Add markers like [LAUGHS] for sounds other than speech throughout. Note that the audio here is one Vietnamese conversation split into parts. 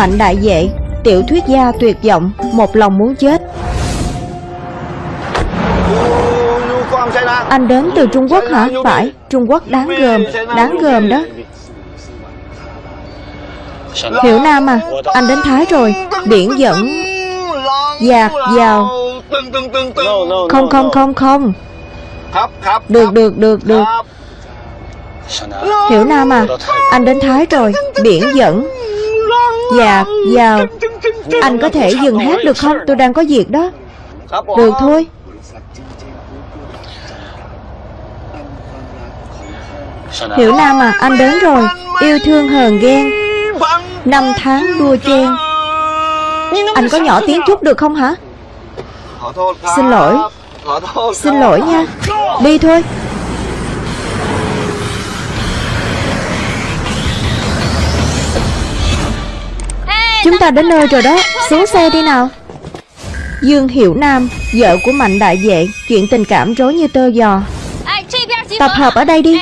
Mạnh đại vệ. Tiểu thuyết gia tuyệt vọng, Một lòng muốn chết. Anh đến từ Trung Quốc hả? Phải, Trung Quốc đáng gờm Đáng gờm đó. Hiểu Nam à Anh đến Thái rồi. Biển dẫn. Dạt vào. Không không không không. Được được được được. Hiểu Nam à Anh đến Thái rồi. Biển dẫn. Dạt vào Anh có thể dừng hát được không? Tôi đang có việc đó. Được thôi. Hiểu Nam à Anh đến rồi. Yêu thương hờn ghen. Năm tháng đua chen. Anh có nhỏ tiếng chút được không hả? Xin lỗi. Xin lỗi nha. Đi thôi Chúng ta đến nơi rồi đó. Xuống xe đi nào. Dương Hiểu Nam, Vợ của Mạnh Đại Vệ, Chuyện tình cảm rối như tơ giò. Tập hợp ở đây đi.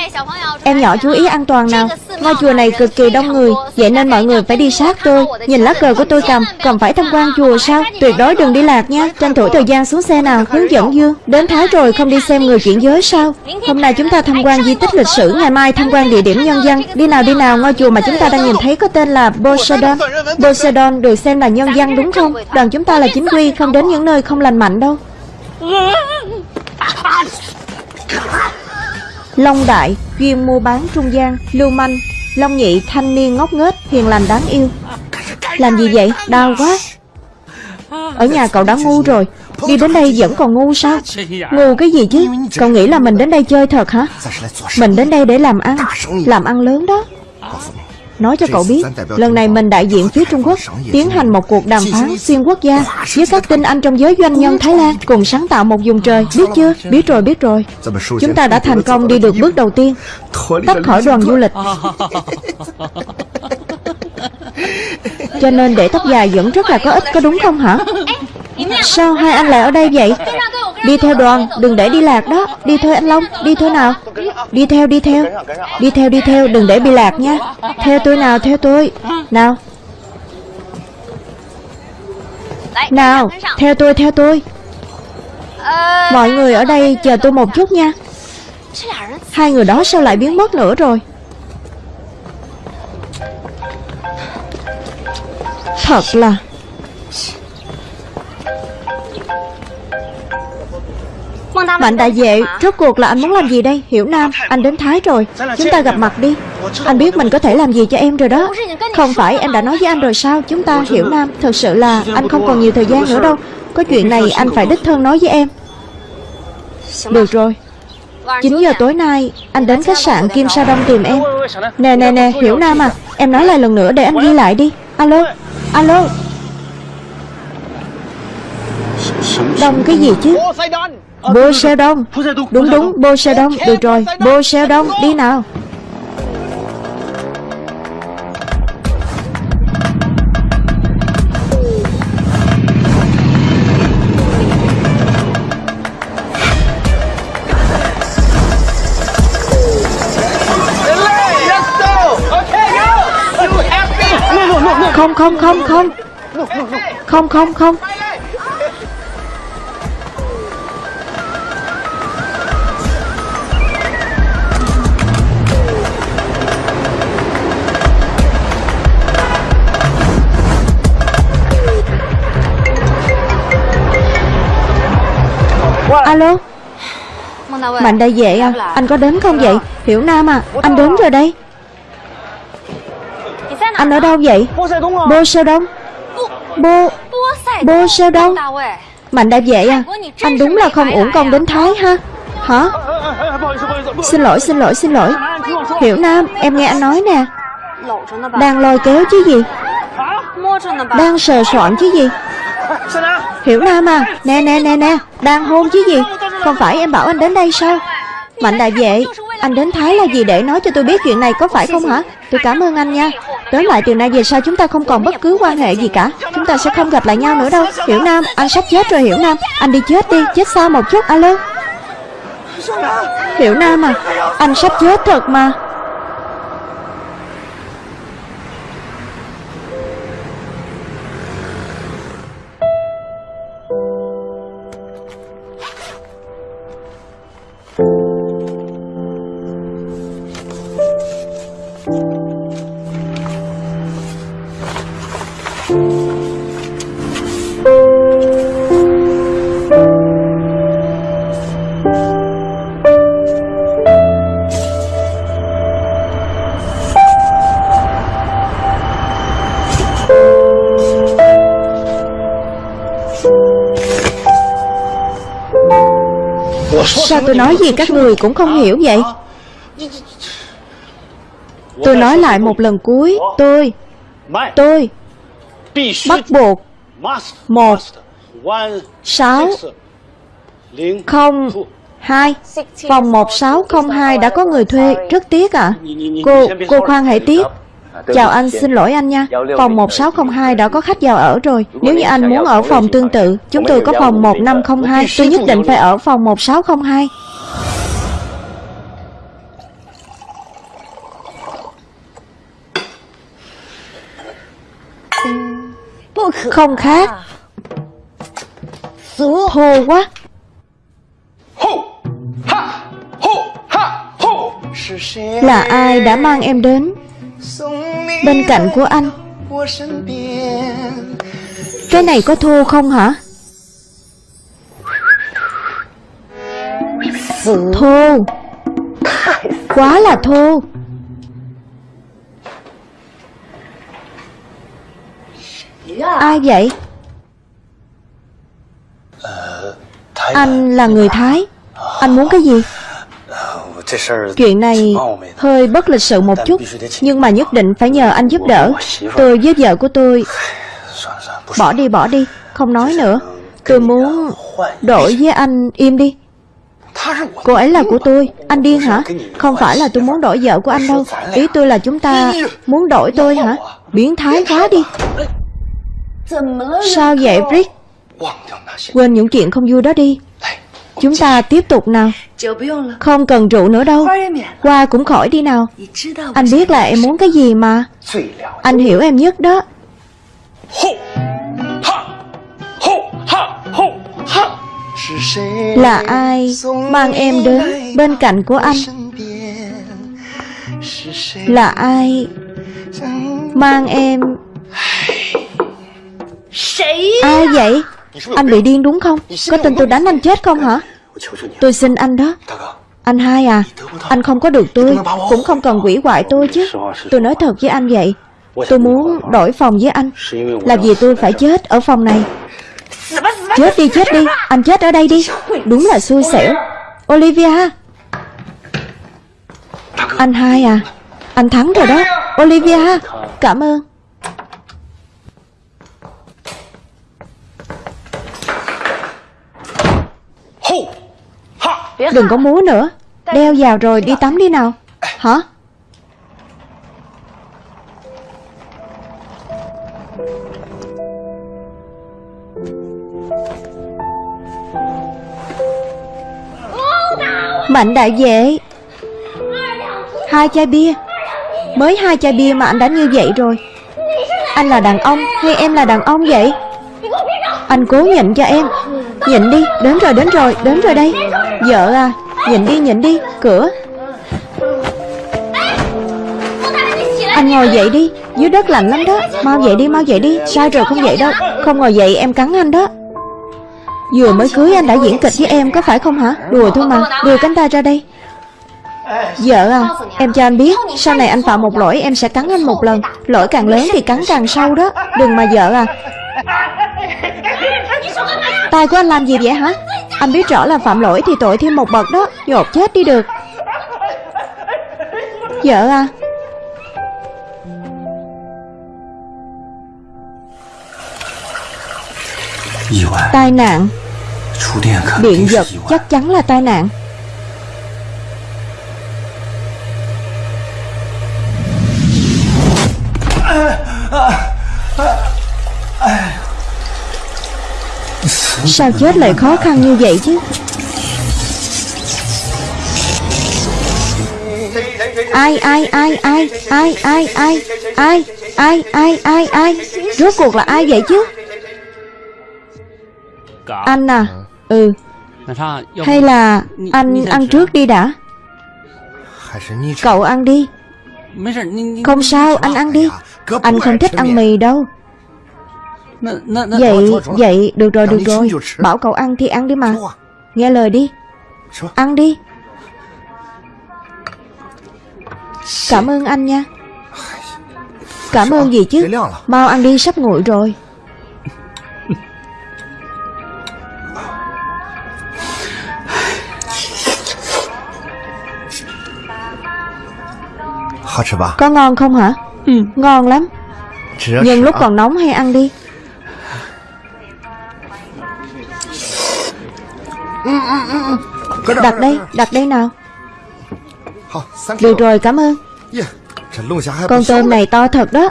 Em nhỏ chú ý an toàn nào. Ngôi chùa này cực kỳ đông người. Vậy nên mọi người phải đi sát tôi. Nhìn lá cờ của tôi cầm Còn phải tham quan chùa sao? Tuyệt đối đừng đi lạc nha. Tranh thủ thời gian xuống xe nào. Hướng dẫn Dương Đến Thái rồi không đi xem người chuyển giới sao? Hôm nay chúng ta tham quan di tích lịch sử Ngày mai tham quan địa điểm nhân dân. Đi nào đi nào. Ngôi chùa mà chúng ta đang nhìn thấy có tên là Poseidon. Poseidon được xem là nhân dân đúng không? Đoàn chúng ta là chính quy Không đến những nơi không lành mạnh đâu Long Đại, chuyên mua bán trung gian, lưu manh. Long Nhị, thanh niên ngốc nghếch, hiền lành đáng yêu. Làm gì vậy? Đau quá. Ở nhà cậu đã ngu rồi. Đi đến đây vẫn còn ngu sao? Ngu cái gì chứ? Cậu nghĩ là mình đến đây chơi thật hả? Mình đến đây để làm ăn Làm ăn lớn đó. Nói cho cậu biết, lần này mình đại diện phía Trung Quốc tiến hành một cuộc đàm phán xuyên quốc gia với các tinh anh trong giới doanh nhân Thái Lan cùng sáng tạo một vùng trời. Biết chưa? Biết rồi, biết rồi. Chúng ta đã thành công đi được bước đầu tiên, tách khỏi đoàn du lịch. Cho nên để tóc dài vẫn rất là có ích, có đúng không hả? Sao hai anh lại ở đây vậy Đi theo đoàn, Đừng để đi lạc đó. Đi thôi anh Long, Đi thôi nào? Đi theo đi theo. Đi theo đi theo, Đừng để bị lạc nha. Theo tôi nào, theo tôi. Nào. Nào, Theo tôi theo tôi. Mọi người ở đây chờ tôi một chút nha. Hai người đó sao lại biến mất nữa rồi? Thật là Mạnh đại vệ Rốt cuộc là anh muốn làm gì đây? Hiểu Nam Anh đến Thái rồi. Chúng ta gặp mặt đi. Anh biết mình có thể làm gì cho em rồi đó. Không phải em đã nói với anh rồi sao? Chúng ta Hiểu Nam Thật sự là anh không còn nhiều thời gian nữa đâu. Có chuyện này anh phải đích thân nói với em. Được rồi. 9 giờ tối nay Anh đến khách sạn Kim Sa Đông tìm em. Nè nè nè Hiểu Nam à Em nói lại lần nữa để anh ghi lại đi. Alo Alo. Đông cái gì chứ Bô xe đông Đúng đúng bô xe đông Được rồi bô xe đông Đi nào. Không không không không. Không không không Mạnh đại vệ à Anh có đến không vậy? Hiểu Nam à Anh đến rồi? đây. Anh ở đâu vậy? Bô Seo Đông Bô Bô Seo Đông Mạnh đại vệ à? Anh đúng là không uổng công đến Thái ha? Hả? Xin lỗi xin lỗi xin lỗi. Hiểu Nam em nghe anh nói nè. Đang lôi kéo chứ gì? Đang sờ soạn chứ gì? Hiểu Nam à? Nè nè nè nè. Đang hôn chứ gì không phải em bảo anh đến đây sao? Mạnh đại vệ, Anh đến Thái là gì để nói cho tôi biết chuyện này có phải không hả? Tôi cảm ơn anh nha. Tới lại từ nay về sau chúng ta không còn bất cứ quan hệ gì cả. Chúng ta sẽ không gặp lại nhau nữa đâu. Hiểu Nam, Anh sắp chết rồi, Hiểu Nam. Anh đi chết đi, Chết xa một chút, Alo. Hiểu Nam à Anh sắp chết thật mà. Nói gì các người cũng không hiểu vậy. Tôi nói lại một lần cuối Tôi Tôi Bắt buộc Một Sáu Không Hai Phòng 1602 đã có người thuê. Rất tiếc ạ. À? Cô, cô khoan hãy tiếc Chào anh, xin lỗi anh nha. Phòng 1602 đã có khách vào ở rồi. Nếu như anh muốn ở phòng tương tự Chúng tôi có phòng 1502 Tôi nhất định phải ở phòng 1602 Không khác. Thô quá. Là ai đã mang em đến Bên cạnh của anh. Cái này có thô không hả? Thô Quá là thô Ai vậy? Anh là người Thái. Anh muốn cái gì Chuyện này hơi bất lịch sự một chút Nhưng mà nhất định phải nhờ anh giúp đỡ Tôi với vợ của tôi Bỏ đi bỏ đi Không nói nữa Tôi muốn đổi với anh im đi Cô ấy là của tôi Anh điên hả Không phải là tôi muốn đổi vợ của anh đâu Ý tôi là chúng ta muốn đổi tôi hả Biến thái quá đi Sao vậy Brick Quên những chuyện không vui đó đi Chúng ta tiếp tục nào. Không cần rượu nữa đâu. Qua cũng khỏi đi nào. Anh biết là em muốn cái gì mà. Anh hiểu em nhất đó. Là ai mang em đến bên cạnh của anh? Là ai mang em? Ai vậy Anh bị điên đúng không? Có tin tôi đánh anh chết không hả? Tôi xin anh đó. Anh hai à Anh không có được tôi Cũng không cần quỷ hoại tôi chứ. Tôi nói thật với anh vậy. Tôi muốn đổi phòng với anh. Là vì tôi phải chết ở phòng này. Chết đi chết đi. Anh chết ở đây đi. Đúng là xui xẻo. Olivia. Anh hai à Anh thắng rồi đó. Olivia Cảm ơn Đừng có múa nữa. Đeo vào rồi đi tắm đi nào. Hả? Mạnh đại vệ. Hai chai bia. Mới hai chai bia mà anh đã như vậy rồi. Anh là đàn ông hay em là đàn ông vậy? Anh cố nhịn cho em. Nhịn đi, đến rồi, đến rồi, đến rồi đây Vợ à, Nhìn đi, nhìn đi, cửa. Anh ngồi dậy đi, dưới đất lạnh lắm đó. Mau dậy đi, mau dậy đi, sai rồi không dậy đâu. Không ngồi dậy em cắn anh đó. Vừa mới cưới anh đã diễn kịch với em có phải không hả? Đùa thôi mà, đưa cánh tay ra đây. Vợ à, em cho anh biết Sau này anh phạm một lỗi em sẽ cắn anh một lần. Lỗi càng lớn thì cắn càng sâu đó. Đừng mà vợ à. Tay của anh làm gì vậy hả? Anh biết rõ là phạm lỗi thì tội thêm một bậc đó. Nhột chết đi được. Vợ à? Tai nạn. Điện giật chắc chắn là tai nạn Sao chết lại khó khăn như vậy chứ Ai ai ai ai ai ai ai ai ai ai ai ai Rốt cuộc là ai vậy chứ Anh à Ừ Hay là anh ăn trước đi đã Cậu ăn đi Không sao anh ăn đi Anh không thích ăn mì đâu Vậy, vậy, được rồi, được rồi. Bảo cậu ăn thì ăn đi mà. À. Nghe lời đi. Ăn đi. Cảm ơn anh nha. Cảm ơn gì chứ? Mau ăn đi sắp nguội rồi. Có ngon không hả? Ừ. Ngon lắm. Nhưng lúc còn nóng hay ăn đi. Đặt đây, đặt đây nào. Được rồi, cảm ơn. Con tôm này. to thật đó.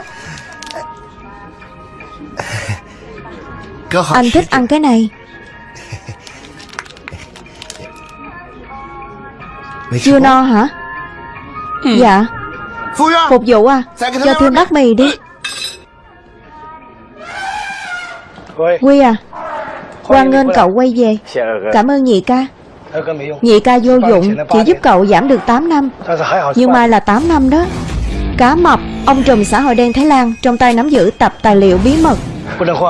[LAUGHS] Anh thích [LAUGHS] ăn cái này. Chưa no hả? Ừ. Dạ. Phục vụ à? Cho thêm bát mì đi. Quy à? Quan Ngân cậu quay về. Dạ, dạ. Cảm ơn nhị ca. Nhị ca vô dụng. Chỉ giúp cậu giảm được 8 năm. Nhưng mai là 8 năm đó. Cá mập Ông trùm xã hội đen Thái Lan Trong tay nắm giữ tập tài liệu bí mật.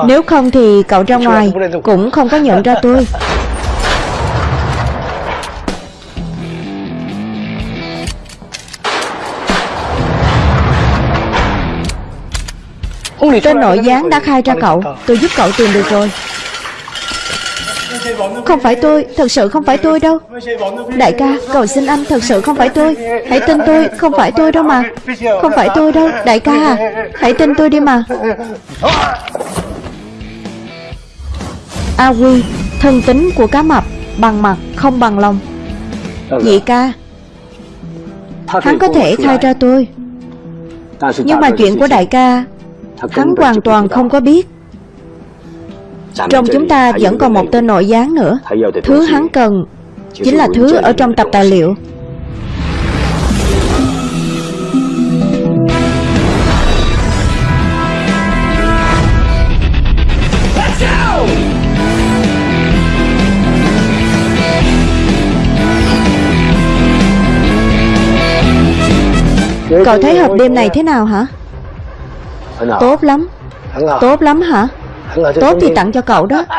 Nếu không thì cậu ra ngoài Cũng không có nhận ra tôi. Tên nội gián đã khai ra cậu. Tôi giúp cậu tìm được rồi. Không phải tôi Thật sự không phải tôi đâu. Đại ca, cầu xin anh thật sự không phải tôi. Hãy tin tôi, không phải tôi đâu mà. Không phải tôi đâu, đại ca à. Hãy tin tôi đi mà. A Quy, thân tính của cá mập Bằng mặt, không bằng lòng. Nhị ca, hắn có thể khai ra tôi. Nhưng mà chuyện của đại ca Hắn hoàn toàn không có biết trong chúng ta vẫn còn một tên nội gián nữa. Thứ hắn cần Chính là thứ ở trong tập tài liệu. Cậu thấy hộp đêm này thế nào hả? Tốt lắm. Tốt lắm hả? Tốt thì tặng cho cậu đó. [LAUGHS]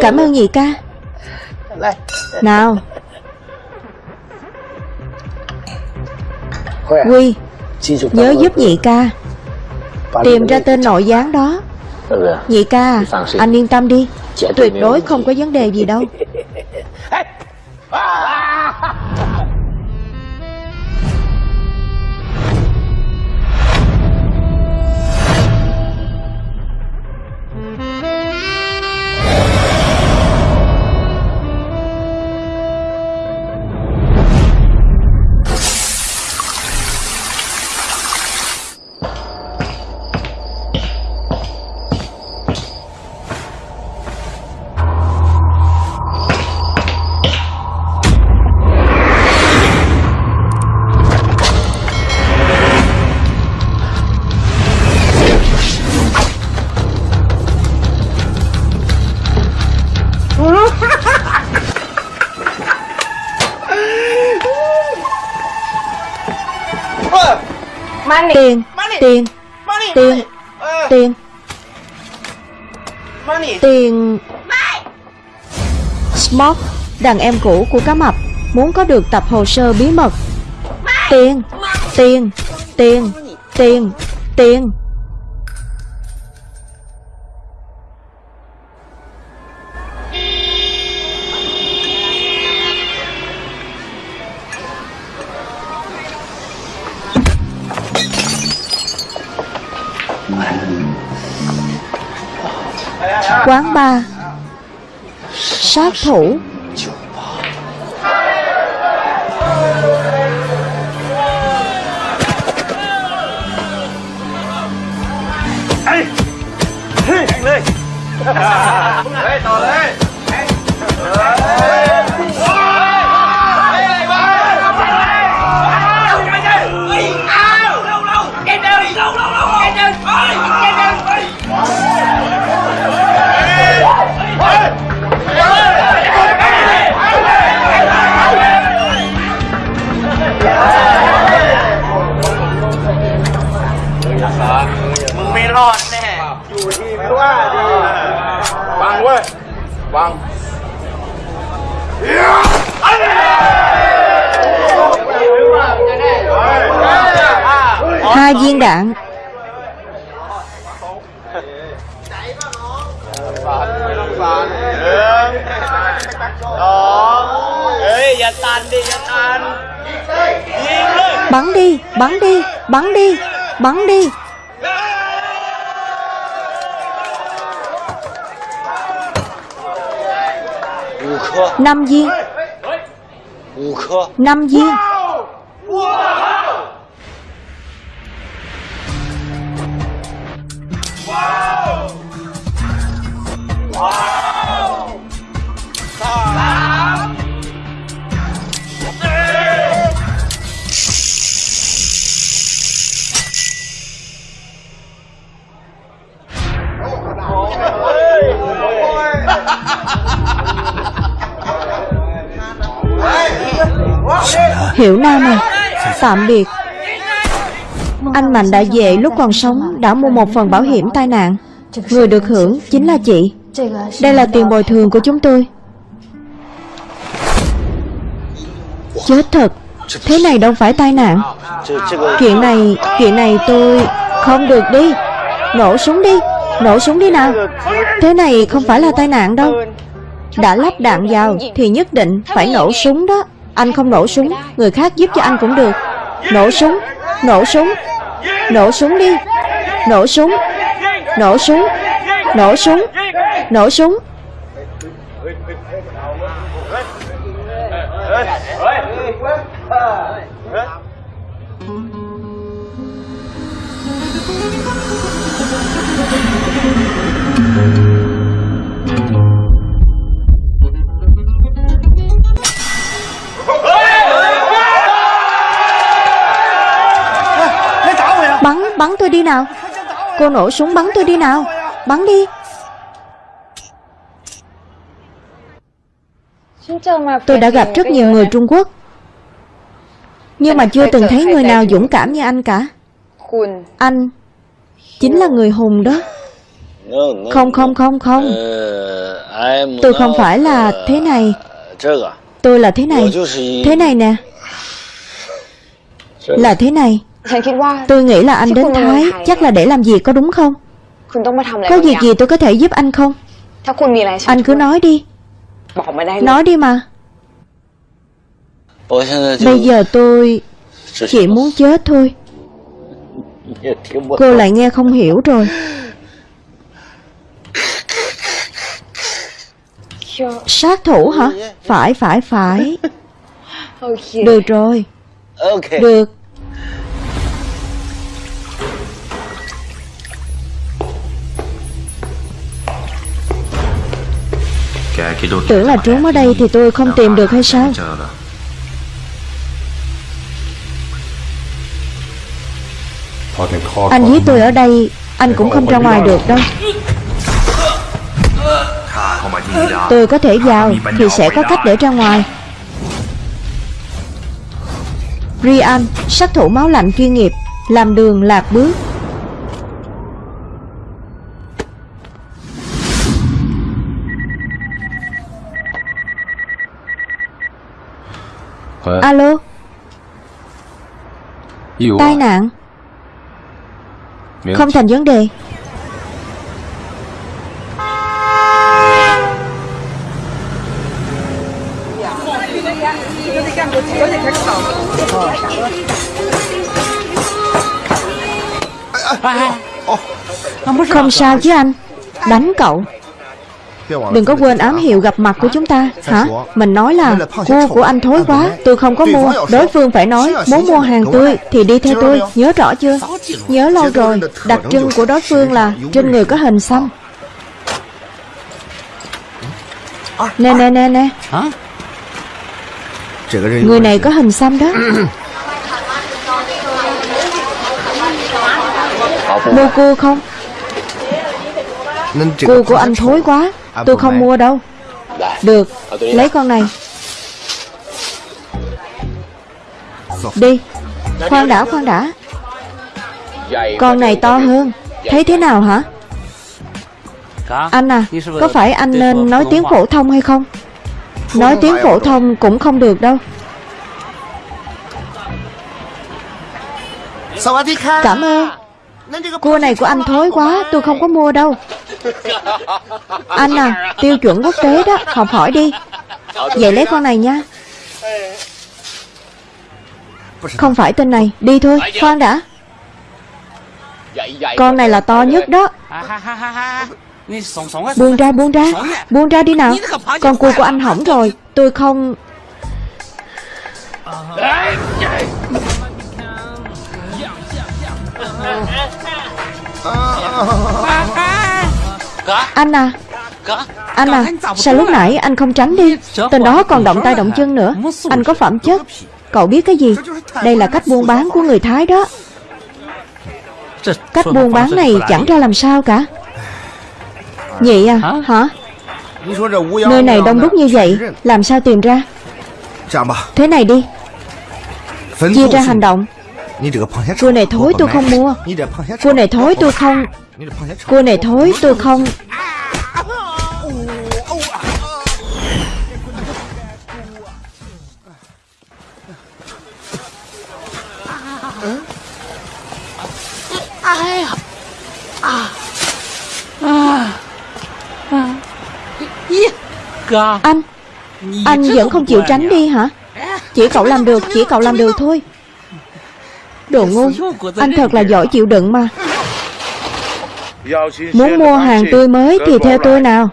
Cảm ơn nhị ca? Nào. Quy Nhớ giúp nhị ca. Tìm ra tên nội gián đó. Nhị ca Anh yên tâm đi. Tuyệt đối không có vấn đề gì đâu. [LAUGHS] Tiền Tiền Tiền Tiền. Tiền. Smoke Đàn em cũ của cá mập Muốn có được tập hồ sơ bí mật. Tiền Tiền Tiền Tiền Tiền Quán bar. Sát thủ. Hai viên đạn เฮ้ Vâng. Hai viên đạn. Bắn đi bắn đi bắn đi bắn đi. Năm viên Năm viên Hiểu Nam à Tạm biệt. Anh Mạnh đã về lúc còn sống, Đã mua một phần bảo hiểm tai nạn. Người được hưởng chính là chị. Đây là tiền bồi thường của chúng tôi. Chết thật. Thế này đâu phải tai nạn. Chuyện này Chuyện này tôi Không được đi. Nổ súng đi. Nổ súng đi nào. Thế này không phải là tai nạn đâu. Đã lắp đạn vào Thì nhất định phải nổ súng đó. Anh không nổ súng Người khác giúp cho anh cũng được. Nổ súng Nổ súng Nổ súng đi. Nổ súng Nổ súng Nổ súng Nổ súng. Bắn, bắn tôi đi nào. Cô nổ súng bắn tôi đi nào. Bắn đi. Tôi đã gặp rất nhiều người Trung Quốc. Nhưng mà chưa từng thấy người nào dũng cảm như anh cả. Anh Chính là người hùng đó. Không không không không. Tôi không phải là thế này. Tôi là thế này. Thế này nè. Là thế này. Tôi nghĩ là anh đến Thái Chắc là để làm gì có đúng không? Có việc gì tôi có thể giúp anh không? Anh cứ nói đi. Nói đi mà. Bây giờ tôi Chỉ muốn chết thôi. Cô lại nghe không hiểu rồi. Sát thủ hả? Phải phải phải. [LAUGHS] Được rồi. Được Tưởng là trốn ở đây thì tôi không tìm được hay sao? Anh giết tôi ở đây, Anh cũng không ra ngoài được đâu. Tôi có thể vào Thì sẽ có cách để ra ngoài. Rian Sát thủ máu lạnh chuyên nghiệp, Làm đường lạc bước. Alo. Tai nạn. Không thành vấn đề. Không sao chứ anh. Đánh cậu Đừng có quên ám hiệu gặp mặt của chúng ta, Hả? Mình nói là Cua của anh thối quá, Tôi không có mua. Đối phương phải nói, Muốn mua hàng tươi Thì đi theo tôi, Nhớ rõ chưa? Nhớ lâu rồi, Đặc trưng của đối phương là Trên người có hình xăm. Nè nè nè nè. Người này có hình xăm đó. Mua cua không? Cua của anh thối quá. Tôi không mua đâu. Được Lấy con này. Đi. Khoan đã khoan đã. Con này to hơn. Thấy thế nào hả? Anh à Có phải anh nên nói tiếng phổ thông hay không? Nói tiếng phổ thông cũng không được đâu. Cảm ơn. Cua này của anh thối quá Tôi không có mua đâu anh à Tiêu chuẩn quốc tế đó, Học hỏi đi. Vậy lấy con này nha. Không phải tên này, Đi thôi, Khoan đã. Con này là to nhất đó. Buông ra buông ra Buông ra đi nào. Con cua của anh hỏng rồi, Tôi không. Anh à. Anh à Sao lúc nãy anh không tránh đi? Tên đó còn động tay động chân nữa. Anh có phẩm chất. Cậu biết cái gì? Đây là cách buôn bán của người Thái đó. Cách buôn bán này chẳng ra làm sao cả. Nhị à Hả? Nơi này đông đúc như vậy Làm sao tìm ra? Thế này đi. Chia ra hành động. Cua này thối tôi không mua. Cua này thối tôi không Cua này thối, tôi không. Anh Anh vẫn không chịu tránh đi hả? Chỉ cậu làm được, Chỉ cậu làm được thôi. Đồ ngu, Anh thật là giỏi chịu đựng mà. Muốn mua hàng tươi mới thì theo tôi nào.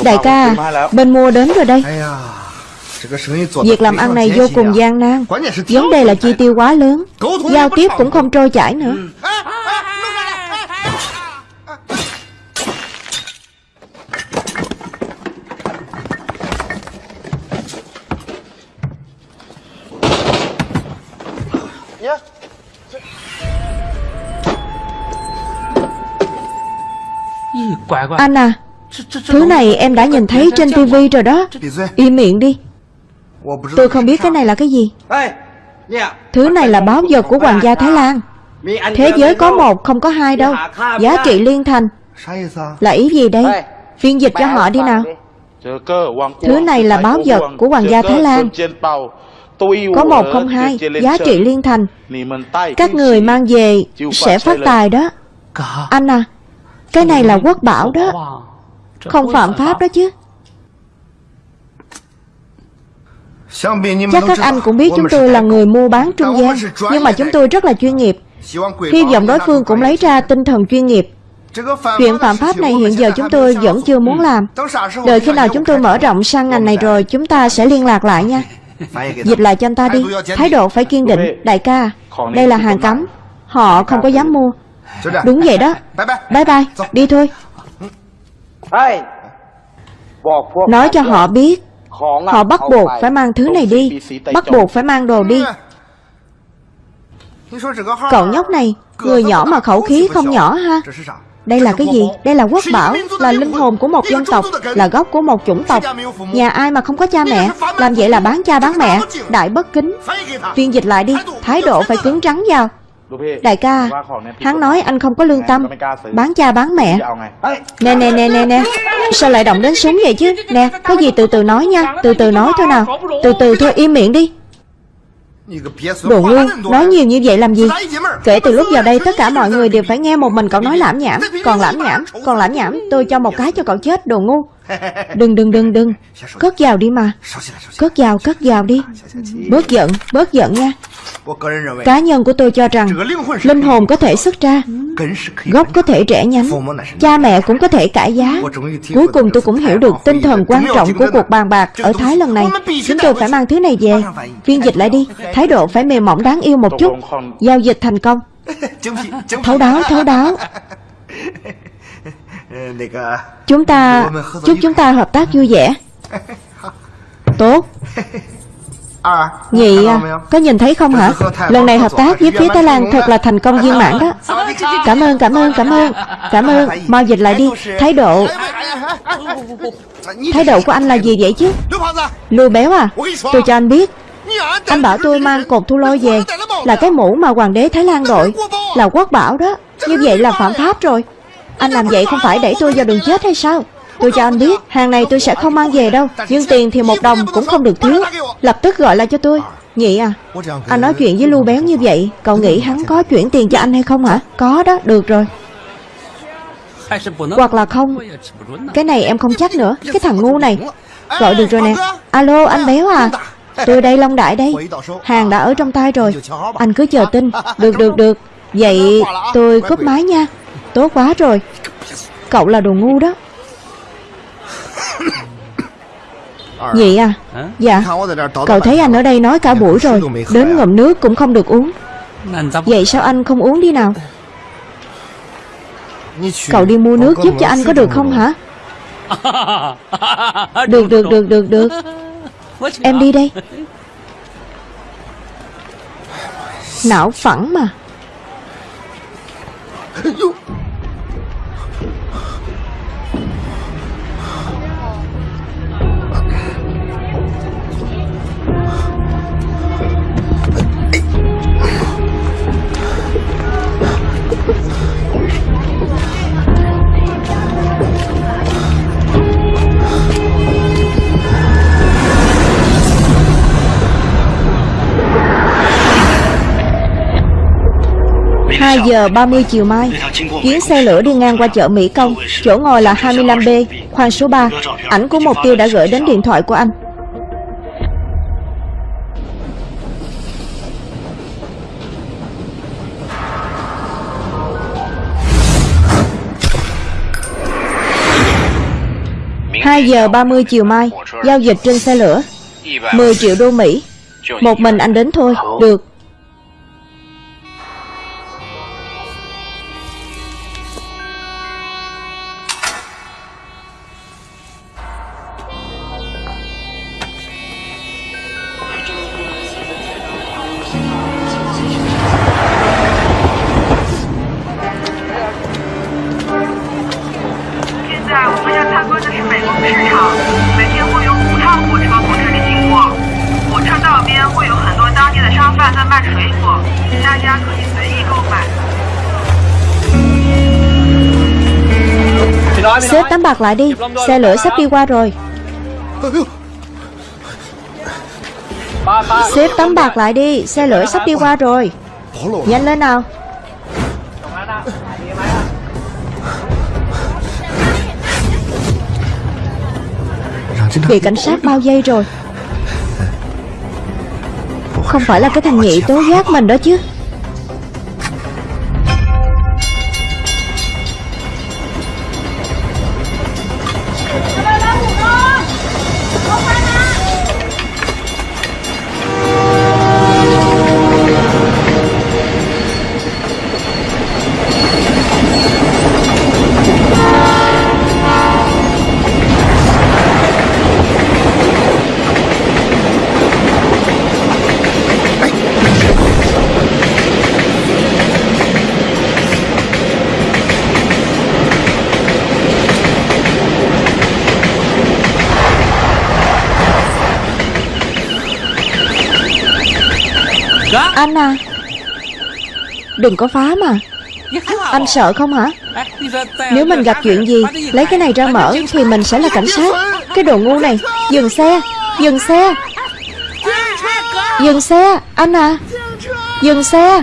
Đại ca, Bên mua đến rồi đây. Việc làm ăn này vô cùng gian nan. Vấn đề là chi tiêu quá lớn. Giao tiếp cũng không trôi chảy nữa. Anh à Thứ này em đã nhìn thấy trên tivi rồi đó. Im miệng đi. Tôi không biết cái này là cái gì. Thứ này là báo vật của hoàng gia Thái Lan. Thế giới có một không có hai đâu. Giá trị liên thành. Là ý gì đây? Phiên dịch cho họ đi nào. Thứ này là báo vật của hoàng gia Thái Lan. Có một không hai Giá trị liên thành. Các người mang về sẽ phát tài đó. Anh à Cái này là quốc bảo đó. Không phạm pháp đó chứ. Chắc các anh cũng biết chúng tôi là người mua bán trung gian Nhưng mà chúng tôi rất là chuyên nghiệp. Hy vọng đối phương cũng lấy ra tinh thần chuyên nghiệp. Chuyện phạm pháp này hiện giờ chúng tôi vẫn chưa muốn làm. Đợi khi nào chúng tôi mở rộng sang ngành này rồi Chúng ta sẽ liên lạc lại nha. Dịch lại cho anh ta đi. Thái độ phải kiên định. Đại ca Đây là hàng cấm. Họ không có dám mua Đúng vậy đó. Bye bye. Đi thôi. Nói cho họ biết. Họ bắt buộc phải mang thứ này đi. Bắt buộc phải mang đồ đi. Cậu nhóc này Người nhỏ mà khẩu khí không nhỏ ha. Đây là cái gì? Đây là quốc bảo Là linh hồn của một dân tộc Là gốc của một chủng tộc. Nhà ai mà không có cha mẹ Làm vậy là bán cha bán mẹ. Đại bất kính. Phiên dịch lại đi. Thái độ phải cứng rắn vào Đại ca Hắn nói anh không có lương tâm Bán cha bán mẹ. Nè nè nè nè nè. Sao lại động đến súng vậy chứ? Nè có gì từ từ nói nha Từ từ nói thôi nào. Từ từ thôi im miệng đi. Đồ ngu Nói nhiều như vậy làm gì? Kể từ lúc vào đây tất cả mọi người đều phải nghe một mình cậu nói lãm nhảm. Còn lãm nhảm Còn lãm nhảm Tôi cho một cái cho cậu chết đồ ngu Đừng đừng đừng đừng. Cất vào đi mà. Cất vào cất vào đi. Bớt giận Bớt giận nha. Cá nhân của tôi cho rằng Linh hồn có thể xuất ra. Gốc có thể rẽ nhánh. Cha mẹ cũng có thể cải giá. Cuối cùng tôi cũng hiểu được tinh thần quan trọng của cuộc bàn bạc ở Thái lần này. Chúng tôi phải mang thứ này về. Phiên dịch lại đi. Thái độ phải mềm mỏng đáng yêu một chút. Giao dịch thành công. [LAUGHS] Thấu đáo thấu đáo [LAUGHS] Chúng ta Chúc chúng ta hợp tác vui vẻ. [LAUGHS] Tốt. Nhị à, có nhìn thấy không hả? Lần này hợp tác với phía Thái Lan thật là thành công viên mãn đó. Cảm ơn, cảm ơn, cảm ơn. Cảm ơn, mau dịch lại đi. Thái độ Thái độ của anh là gì vậy chứ? Lưu béo à? Tôi cho anh biết. Anh bảo tôi mang cột thu lôi về Là cái mũ mà hoàng đế Thái Lan đội Là quốc bảo đó. Như vậy là phạm pháp rồi anh làm vậy không phải đẩy tôi vào đường chết hay sao? Tôi cho anh biết, Hàng này tôi sẽ không mang về đâu. Nhưng tiền thì một đồng cũng không được thiếu. Lập tức gọi lại cho tôi. Nhị à Anh Anh nói chuyện với Lưu Béo như vậy, Cậu nghĩ hắn có chuyển tiền cho anh hay không hả? Có đó, được rồi. Hoặc là không. Cái này em không chắc nữa. Cái thằng ngu này. Gọi được rồi nè. Alo, anh Béo à. Tôi đây, Long Đại đây. Hàng đã ở trong tay rồi. Anh cứ chờ tin. Được được được. Vậy tôi cúp máy nha. Tốt quá rồi. Cậu là đồ ngu đó. Nhị à? Dạ. Cậu thấy anh ở đây nói cả buổi rồi Đến ngậm nước cũng không được uống. Vậy sao anh không uống đi nào? Cậu đi mua nước giúp cho anh có được không hả? [LAUGHS] Được được được được được. Em đi đây. [LAUGHS] Não phẳng mà 2 giờ 30 chiều mai, Chuyến xe lửa đi ngang qua chợ Mỹ Công, Chỗ ngồi là 25B Khoang số 3 Ảnh của mục tiêu đã gửi đến điện thoại của anh. Hai giờ 30 chiều mai, Giao dịch trên xe lửa. 10 triệu đô Mỹ. Một mình anh đến thôi, Được. Mặt lại đi. Xe lửa sắp đi qua rồi. Xếp tấm bạc lại đi. Xe lửa sắp đi qua rồi. Nhanh lên nào. Bị cảnh sát bao dây rồi. Không phải là cái thằng nhị tố giác mình đó chứ. Anh à. Đừng có phá mà. Anh sợ không hả? Nếu mình gặp chuyện gì, Lấy cái này ra mở Thì mình sẽ là cảnh sát. Cái đồ ngu này, Dừng xe Dừng xe. Dừng xe, Anh à. Dừng xe.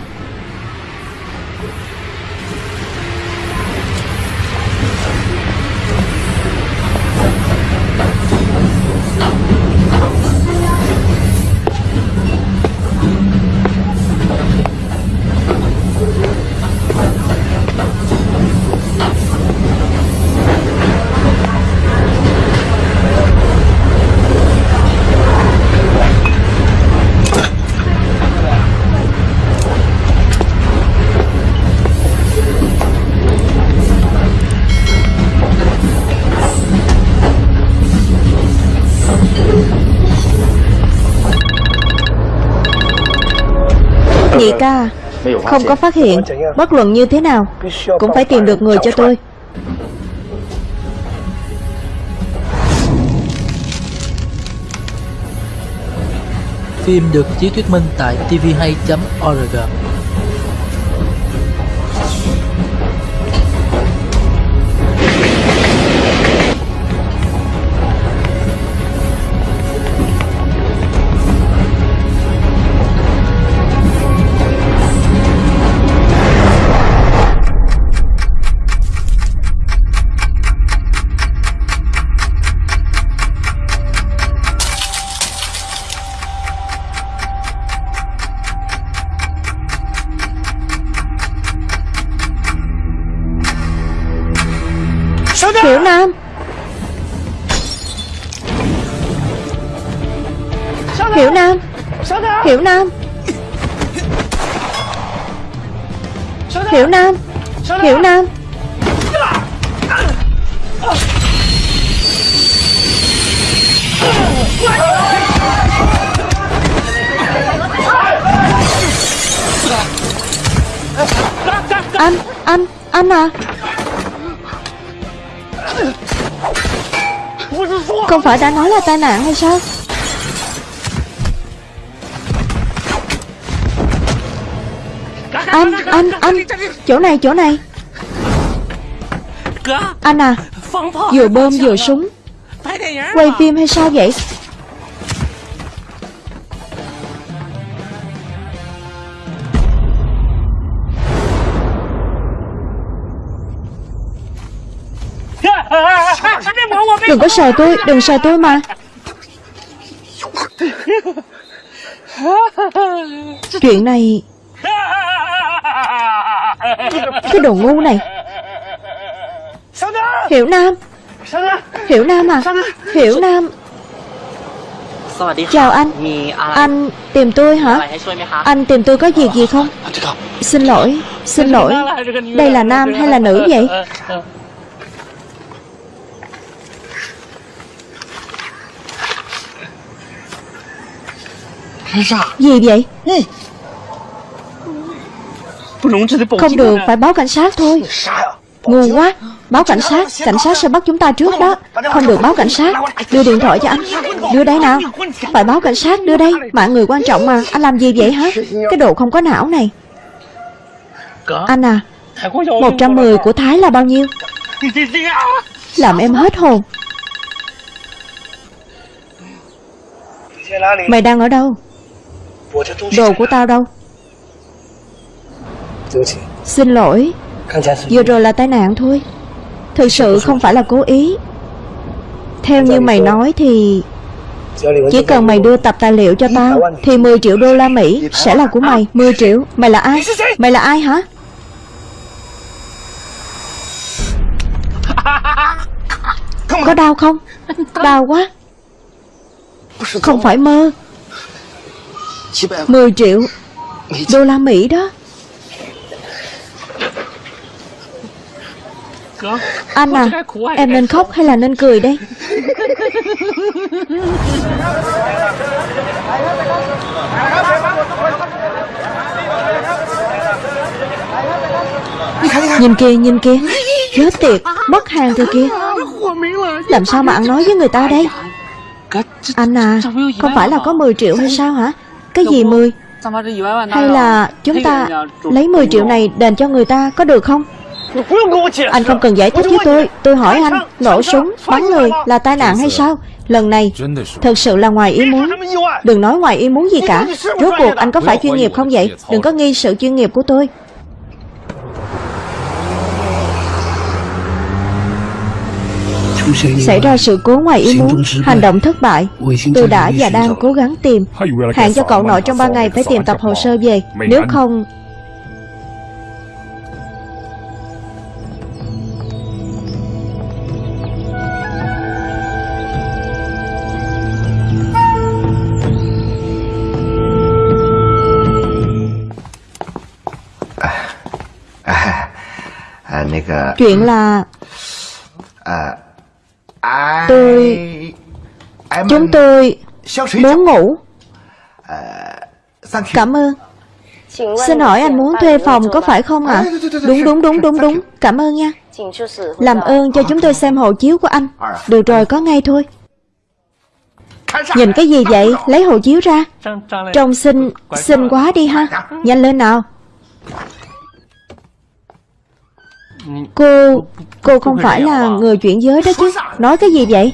tra Không có phát hiện Bất luận như thế nào. Cũng phải tìm được người cho tôi. Phim được chiếu thuyết minh tại tvhay.org. Phải đã nói là tai nạn hay sao? Anh, anh, anh Chỗ này, chỗ này. Anh à Vừa bơm vừa súng. Quay phim hay sao vậy? Sợ tôi, đừng sợ tôi mà. Chuyện này Cái đồ ngu này. Hiểu Nam. Hiểu Nam à? Hiểu Nam. Chào anh. Anh tìm tôi hả? Anh tìm tôi có việc gì không? Xin lỗi Xin lỗi. Đây là nam hay là nữ vậy? Gì vậy? Không được phải báo cảnh sát thôi. Ngu quá. Báo cảnh sát Cảnh sát sẽ bắt chúng ta trước đó. Không được báo cảnh sát. Đưa điện thoại cho anh. Đưa đây nào. Phải báo cảnh sát đưa đây. Mạng người quan trọng mà. Anh làm gì vậy hả? Cái đồ không có não này. Anh à 110 của Thái là bao nhiêu? Làm em hết hồn. Mày đang ở đâu Đồ của tao đâu? Xin lỗi. Vừa rồi là tai nạn thôi. Thực sự không phải là cố ý. Theo như mày nói thì Chỉ cần mày đưa tập tài liệu cho tao Thì 10 triệu đô la Mỹ sẽ là của mày. 10 triệu. Mày là ai? Mày là ai hả? Có đau không? Đau quá. Không phải mơ 10 triệu đô la Mỹ đó. Anh à Em nên khóc hay là nên cười đây? Nhìn kìa nhìn kìa. Chết tiệt Mất hàng rồi kìa. Làm sao mà ăn nói với người ta đây? Anh à Không phải là có 10 triệu hay sao hả cái gì 10 Hay là chúng ta lấy 10 triệu này đền cho người ta có được không? Anh không cần giải thích với tôi. Tôi hỏi anh Nổ súng, bắn người là tai nạn hay sao? Lần này Thật sự là ngoài ý muốn. Đừng nói ngoài ý muốn gì cả. Rốt cuộc anh có phải chuyên nghiệp không vậy? Đừng có nghi sự chuyên nghiệp của tôi. Xảy ra sự cố ngoài ý muốn Hành động thất bại. Tôi đã và đang cố gắng tìm Hạn cho cậu nội trong 3 ngày phải tìm tập hồ sơ về. Nếu không Chuyện là Tôi Chúng tôi Muốn ngủ. Cảm ơn. Xin hỏi anh muốn thuê phòng có phải không ạ? À? Đúng đúng đúng đúng đúng. Cảm ơn nha. Làm ơn cho chúng tôi xem hộ chiếu của anh. Được rồi có ngay thôi. Nhìn cái gì vậy? Lấy hộ chiếu ra. Trông xinh Xinh quá. đi ha. Nhanh lên nào Cô Cô không phải là người chuyển giới đó chứ. Nói cái gì vậy?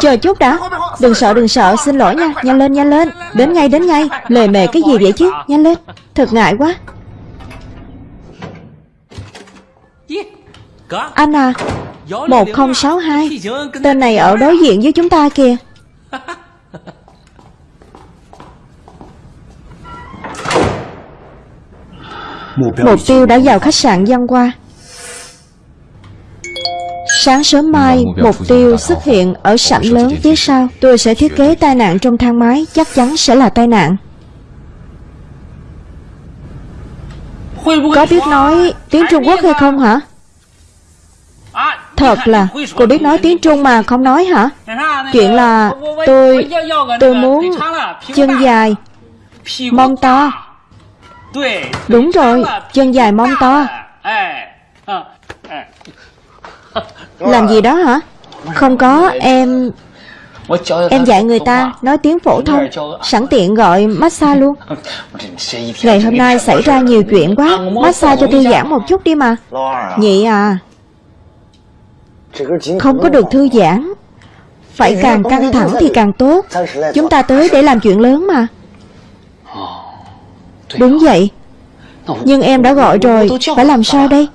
Chờ chút đã. Đừng sợ đừng sợ. Xin lỗi nha. Nhanh lên nhanh lên. Đến ngay đến ngay. Lề mề cái gì vậy chứ? Nhanh lên. Thật ngại quá. Anh à 1062 Tên này ở đối diện với chúng ta kìa [LAUGHS] Mục tiêu đã vào khách sạn Văn Hoa Sáng sớm mai, mục tiêu xuất hiện ở sảnh lớn phía sau. Tôi sẽ thiết kế tai nạn trong thang máy, chắc chắn sẽ là tai nạn. Có biết nói tiếng Trung Quốc hay không hả? Thật là, cô biết nói tiếng Trung mà không nói hả? Chuyện là tôi, tôi muốn chân dài, mông to. Đúng rồi, chân dài mông to. Làm gì đó hả? Không có, em... Em dạy người ta nói tiếng phổ thông Sẵn tiện gọi massage luôn. Ngày hôm nay xảy ra nhiều chuyện quá Massage cho thư giãn một chút đi mà. Nhị à Không có được thư giãn. Phải càng căng thẳng thì càng tốt. Chúng ta tới để làm chuyện lớn mà. Đúng vậy. Nhưng em đã gọi rồi Phải làm sao đây?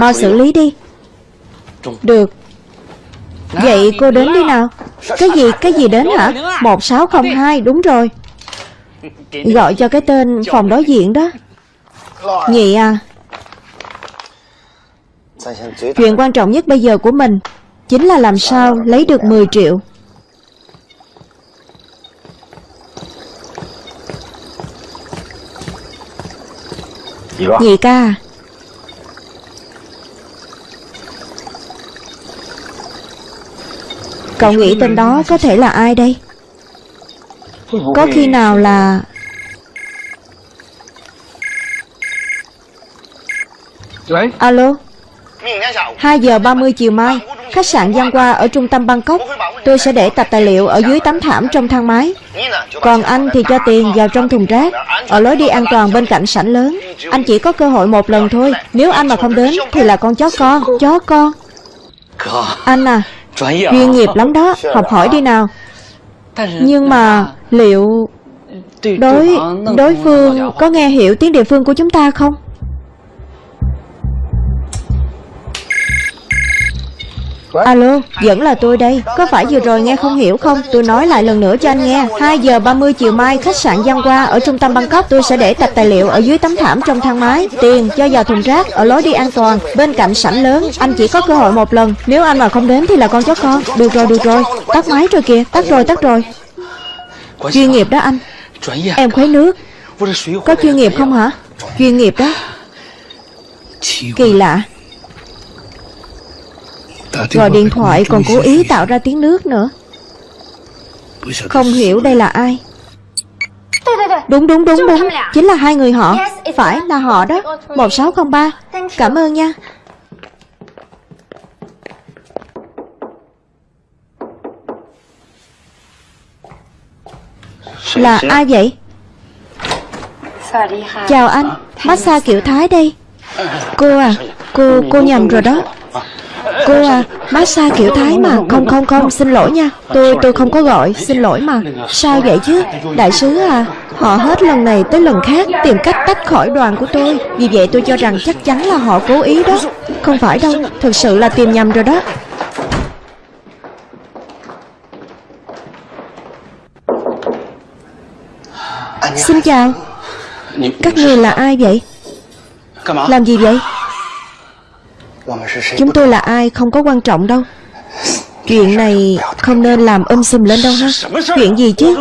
Mau xử lý đi. Được. Vậy cô đến đi nào. Cái gì, cái gì đến hả? 1602, đúng rồi. Gọi cho cái tên phòng đối diện đó. Nhị à. Chuyện quan trọng nhất bây giờ của mình Chính là làm sao lấy được 10 triệu Nhị ca? Cậu nghĩ tên đó có thể là ai đây? Có khi nào là Alo? 2 giờ 30 chiều mai Khách sạn Giang Hoa ở trung tâm Bangkok. Tôi sẽ để tập tài liệu ở dưới tấm thảm trong thang máy. Còn anh thì cho tiền vào trong thùng rác. Ở lối đi an toàn bên cạnh sảnh lớn. Anh chỉ có cơ hội một lần thôi. Nếu anh mà không đến thì là con chó con Chó con. Anh à Chuyên nghiệp lắm đó. Học hỏi đi nào. Nhưng mà liệu Đối đối phương có nghe hiểu tiếng địa phương của chúng ta không? Alo, vẫn là tôi đây. Có phải vừa rồi nghe không hiểu không? Tôi nói lại lần nữa cho anh nghe. 2 giờ 30 chiều mai khách sạn Giang Hoa Ở trung tâm Bangkok. Tôi sẽ để tập tài liệu ở dưới tấm thảm trong thang máy. Tiền cho vào thùng rác Ở lối đi an toàn Bên cạnh sảnh lớn. Anh chỉ có cơ hội một lần. Nếu anh mà không đến thì là con chó con. Được rồi, được rồi. Tắt máy rồi kìa. Tắt rồi, tắt rồi. Chuyên nghiệp đó anh. Em khuấy nước. Có chuyên nghiệp không hả? Chuyên nghiệp đó. Kỳ lạ. Gọi điện thoại còn cố ý tạo ra tiếng nước nữa. Không hiểu đây là ai. Đúng đúng đúng đúng. Chính là hai người họ. Phải là họ đó. 1603 Cảm ơn nha. Là ai vậy? Chào anh. Massage kiểu Thái đây. Cô à Cô cô nhầm rồi đó Cô à Massage kiểu Thái mà. Không không không. Xin lỗi nha. Tôi tôi không có gọi. Xin lỗi mà. Sao vậy chứ? Đại sứ à Họ hết lần này tới lần khác Tìm cách tách khỏi đoàn của tôi. Vì vậy tôi cho rằng chắc chắn là họ cố ý đó. Không phải đâu. Thực sự là tìm nhầm rồi đó. Xin chào. Các người là ai vậy? Làm gì vậy? Chúng tôi là ai không có quan trọng đâu. Chuyện này không nên làm um sùm lên đâu ha. Chuyện gì chứ?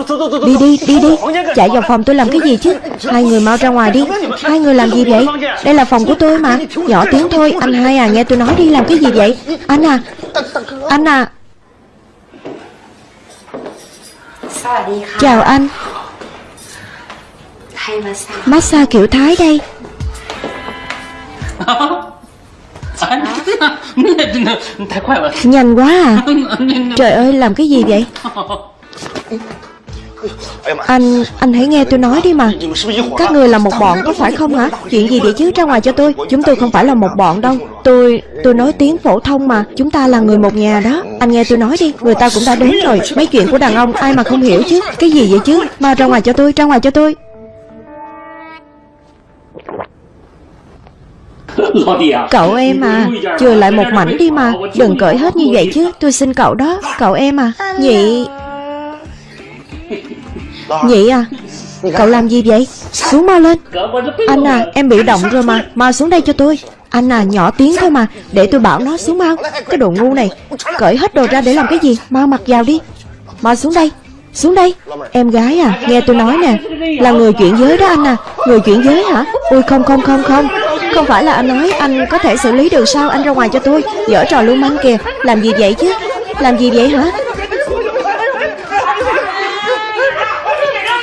Đi đi đi đi. Chạy vào phòng tôi làm cái gì chứ? Hai người mau ra ngoài đi. Hai người làm gì vậy? Đây là phòng của tôi mà. Nhỏ tiếng thôi. Anh hai à nghe tôi nói đi. Làm cái gì vậy? Anh à. Anh à. Chào anh. Massage kiểu Thái đây [LAUGHS] Nhanh quá à. [LAUGHS] Trời ơi làm cái gì vậy? Anh, anh hãy nghe tôi nói đi mà. Các người là một bọn có phải không hả? Chuyện gì vậy chứ? Ra ngoài cho tôi. Chúng tôi không phải là một bọn đâu. Tôi, tôi nói tiếng phổ thông mà. Chúng ta là người một nhà đó. Anh nghe tôi nói đi. Người ta cũng đã đến rồi. Mấy chuyện của đàn ông ai mà không hiểu chứ? Cái gì vậy chứ? Mau ra ngoài cho tôi, ra ngoài cho tôi [LAUGHS] Cậu em à Chừa lại một mảnh đi mà Đừng cởi hết như vậy chứ Tôi xin cậu đó Cậu em à. Nhị. Nhị à [LAUGHS] Cậu làm gì vậy? Xuống mau lên. Anh à em bị động rồi mà Mau xuống đây cho tôi. Anh à nhỏ tiếng thôi mà Để tôi bảo nó xuống mau. Cái đồ ngu này Cởi hết đồ ra để làm cái gì? Mau mặc vào đi. Mau xuống đây Xuống đây. Em gái à Nghe tôi nói nè Là người chuyển giới đó anh à. Người chuyển giới hả? Ui không không không không không phải là anh nói Anh có thể xử lý được sao? Anh ra ngoài cho tôi. Giở trò lưu manh kìa. Làm gì vậy chứ? Làm gì vậy hả?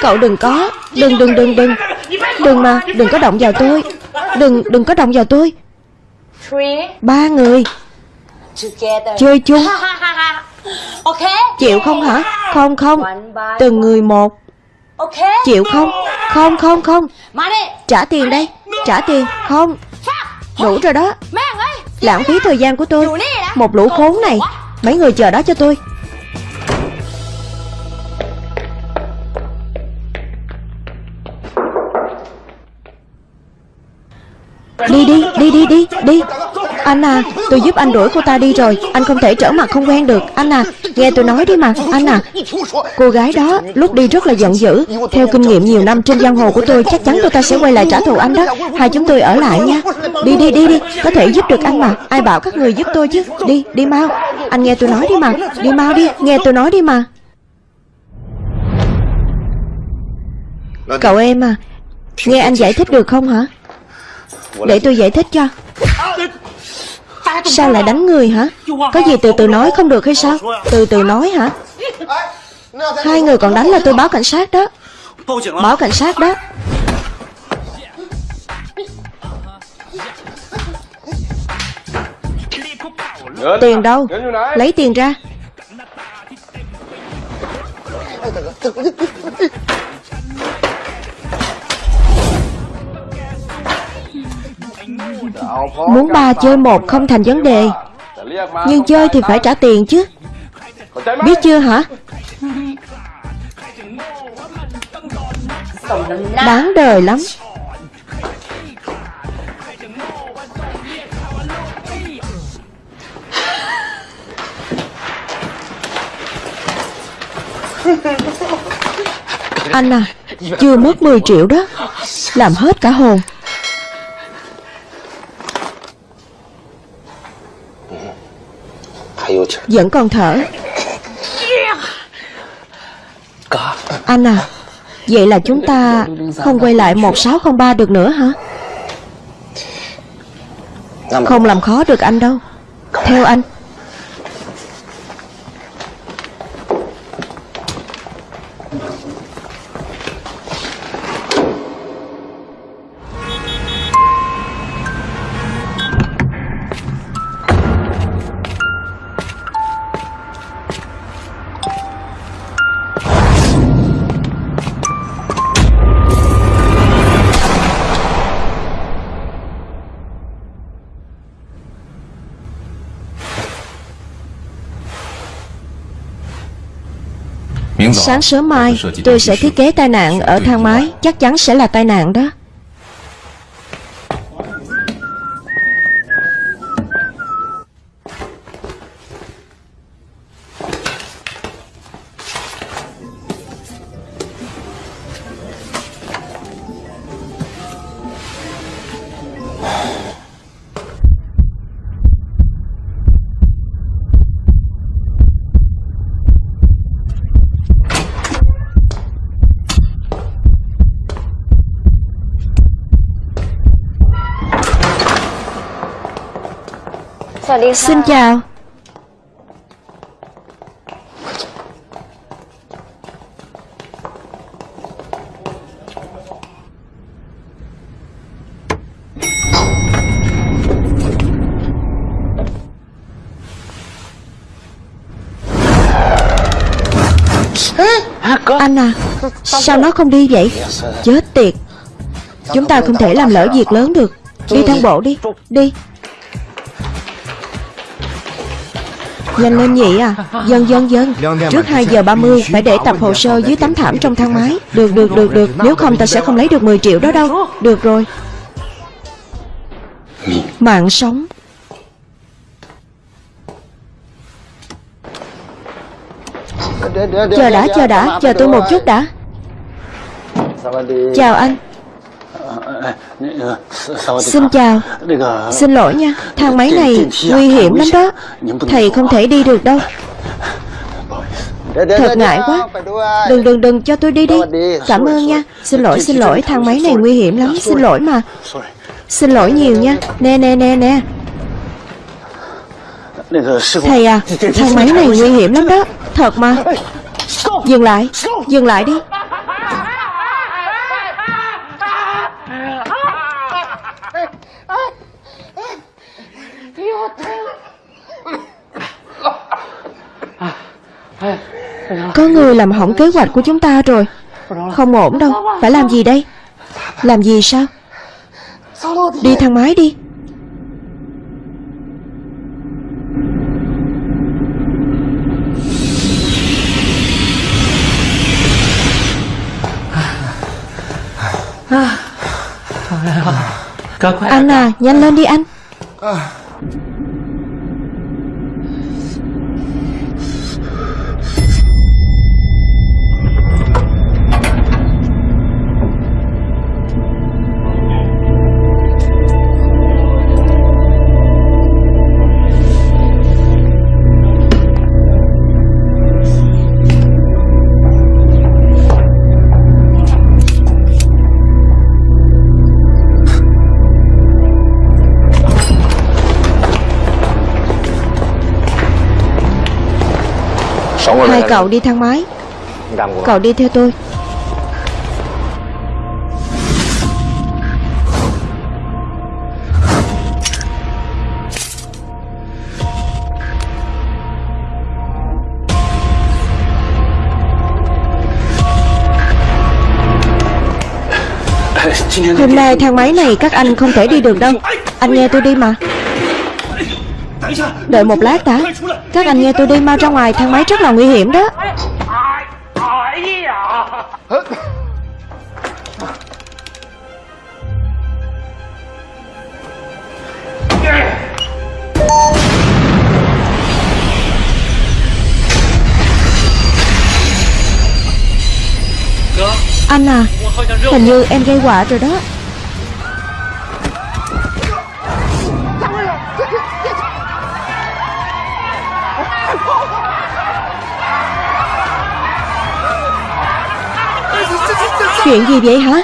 Cậu đừng có. Đừng đừng đừng đừng. Đừng mà. Đừng có động vào tôi. Đừng đừng có động vào tôi. Ba người. Chơi chung. Chịu không hả? Không không. Từng người một. Chịu không? Không không không. Trả tiền đây. Trả tiền. Không. Đủ rồi đó. Lãng phí thời gian của tôi. Một lũ khốn này. Mấy người chờ đó cho tôi. Đi đi, đi đi đi, Anh à, tôi giúp anh đuổi cô ta đi rồi. Anh không thể trở mặt không quen được. Anh à, nghe tôi nói đi mà. Anh à, cô gái đó lúc đi rất là giận dữ. Theo kinh nghiệm nhiều năm trên giang hồ của tôi Chắc chắn cô ta sẽ quay lại trả thù anh đó. Hai chúng tôi ở lại nha. Đi đi đi đi, có thể giúp được anh mà. Ai bảo các người giúp tôi chứ? Đi, đi mau. Anh nghe tôi nói đi mà. Đi mau đi, nghe tôi nói đi mà. Cậu em à Nghe anh giải thích được không hả? Để tôi giải thích cho. Sao lại đánh người hả? Có gì từ từ nói không được hay sao? Từ từ nói hả? Hai người còn đánh là tôi báo cảnh sát đó. Báo cảnh sát đó. Tiền đâu? Lấy tiền ra Muốn ba chơi một không thành vấn đề. Nhưng chơi thì phải trả tiền chứ. Biết chưa hả? Đáng đời lắm. Anh à Chưa mất 10 triệu đó. Làm hết cả hồn. Vẫn còn thở. Anh à Vậy là chúng ta không quay lại 1603 được nữa hả? Không làm khó được anh đâu. Theo anh Sáng sớm mai tôi sẽ thiết kế tai nạn ở thang máy Chắc chắn sẽ là tai nạn đó Xin chào. Anh à Sao nó không đi vậy? Chết tiệt. Chúng ta không thể làm lỡ việc lớn được. Đi thang bộ đi. Đi Nhanh lên nhỉ à? Dân dân dân Trước 2 giờ 30 phải để tập hồ sơ dưới tấm thảm trong thang máy. Được được được được. Nếu không ta sẽ không lấy được 10 triệu đó đâu. Được rồi. Mạng sống. Chờ đã chờ đã. Chờ tôi một chút đã. Chào anh. Xin chào. Xin lỗi nha. Thang máy này nguy hiểm lắm đó. Thầy không thể đi được đâu. Thật ngại quá. Đừng đừng đừng cho tôi đi đi. Cảm ơn nha. Xin lỗi xin lỗi. Thang máy này nguy hiểm lắm. Xin lỗi mà. Xin lỗi nhiều nha. Nè nè nè nè. Thầy à Thang máy này nguy hiểm lắm đó. Thật mà. Dừng lại. Dừng lại đi. Có người làm hỏng kế hoạch của chúng ta rồi. Không ổn đâu. Phải làm gì đây? Làm gì sao? Đi thang máy đi. Anh à nhanh lên đi anh Hai cậu đi thang máy. Cậu đi theo tôi. Hôm nay thang máy này các anh không thể đi được đâu. Anh nghe tôi đi mà. Đợi một lát đã các anh nghe tôi đi, mau ra ngoài, Thang máy rất là nguy hiểm đó. Anh à Hình như em gây quả rồi đó. Chuyện gì vậy hả?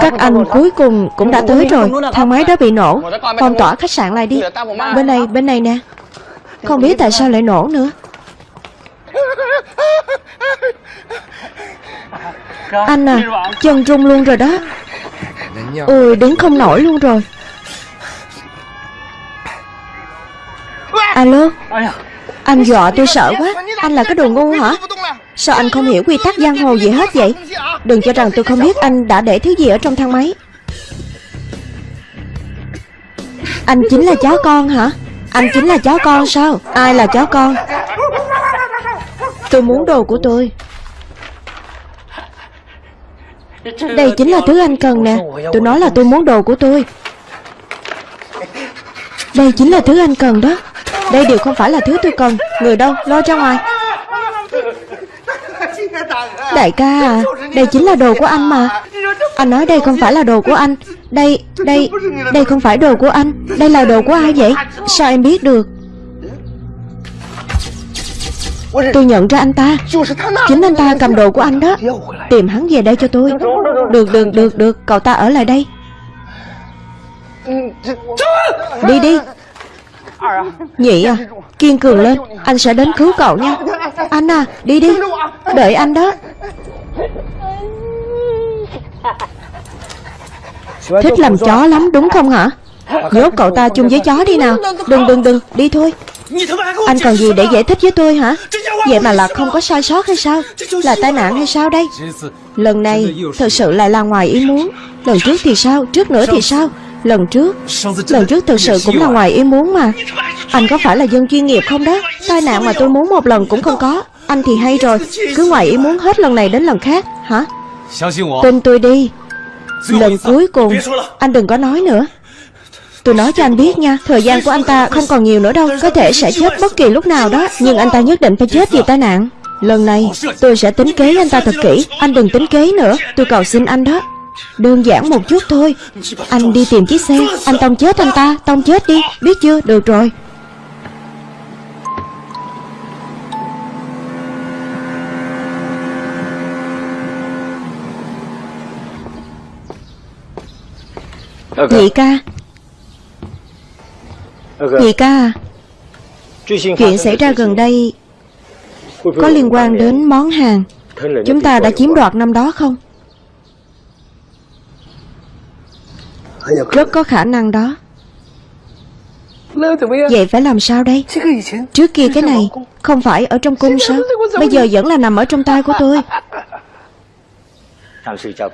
Các anh cuối cùng cũng đã tới rồi. Thang máy đã bị nổ. Phong tỏa khách sạn lại đi. Bên này, bên này nè. Không biết tại sao lại nổ nữa. Anh à Chân rung luôn rồi đó. Ôi đứng không nổi luôn rồi. Alo, Anh dọa tôi sợ quá. Anh là cái đồ ngu hả? Sao anh không hiểu quy tắc giang hồ gì hết vậy? Đừng cho rằng tôi không biết anh đã để thứ gì ở trong thang máy. Anh chính là chó con hả? Anh chính là chó con sao? Ai là chó con? Tôi muốn đồ của tôi. Đây chính là thứ anh cần nè. Tôi nói là tôi muốn đồ của tôi. Đây chính là thứ anh cần đó. Đây đều không phải là thứ tôi cần. Người đâu, lo ra ngoài. Đại ca à Đây chính là đồ của anh mà. Anh nói đây không phải là đồ của anh. Đây, đây, đây không phải đồ của anh. Đây là đồ của ai vậy? Sao em biết được? Tôi nhận ra anh ta. Chính anh ta cầm đồ của anh đó. Tìm hắn về đây cho tôi. Được, được, được, được. Cậu ta ở lại đây. Đi đi. Nhị à Kiên cường lên. Anh sẽ đến cứu cậu nha. Anh à Đi đi. Đợi anh đó. Thích làm chó lắm đúng không hả? Nhốt cậu ta chung với chó đi nào. Đừng. đừng đừng. Đi thôi Anh còn gì để giải thích với tôi hả? Vậy mà là không có sai sót hay sao? Là tai nạn hay sao đây? Lần này thật sự lại là ngoài ý muốn. Lần trước thì sao? Trước nữa thì sao? Lần trước Lần trước thực sự cũng là ngoài ý muốn mà. Anh có phải là dân chuyên nghiệp không đó? Tai nạn mà tôi muốn một lần cũng không có. Anh thì hay rồi. Cứ ngoài ý muốn hết lần này đến lần khác. Hả? Tin tôi đi. Lần cuối cùng Anh đừng có nói nữa Tôi nói cho anh biết nha Thời gian của anh ta không còn nhiều nữa đâu Có thể sẽ chết bất kỳ lúc nào đó Nhưng anh ta nhất định phải chết vì tai nạn. Lần này tôi sẽ tính kế anh ta thật kỹ Anh đừng tính kế nữa Tôi cầu xin anh đó. Đơn giản một chút thôi Anh đi tìm chiếc xe Anh tông chết anh ta Tông chết đi Biết chưa? Được rồi. Nhị ca Nhị ca à, Chuyện xảy ra gần đây Có liên quan đến món hàng Chúng ta đã chiếm đoạt năm đó không? Rất có khả năng đó. Vậy phải làm sao đây? Trước kia cái này Không phải ở trong cung sao Bây giờ vẫn là nằm ở trong tay của tôi.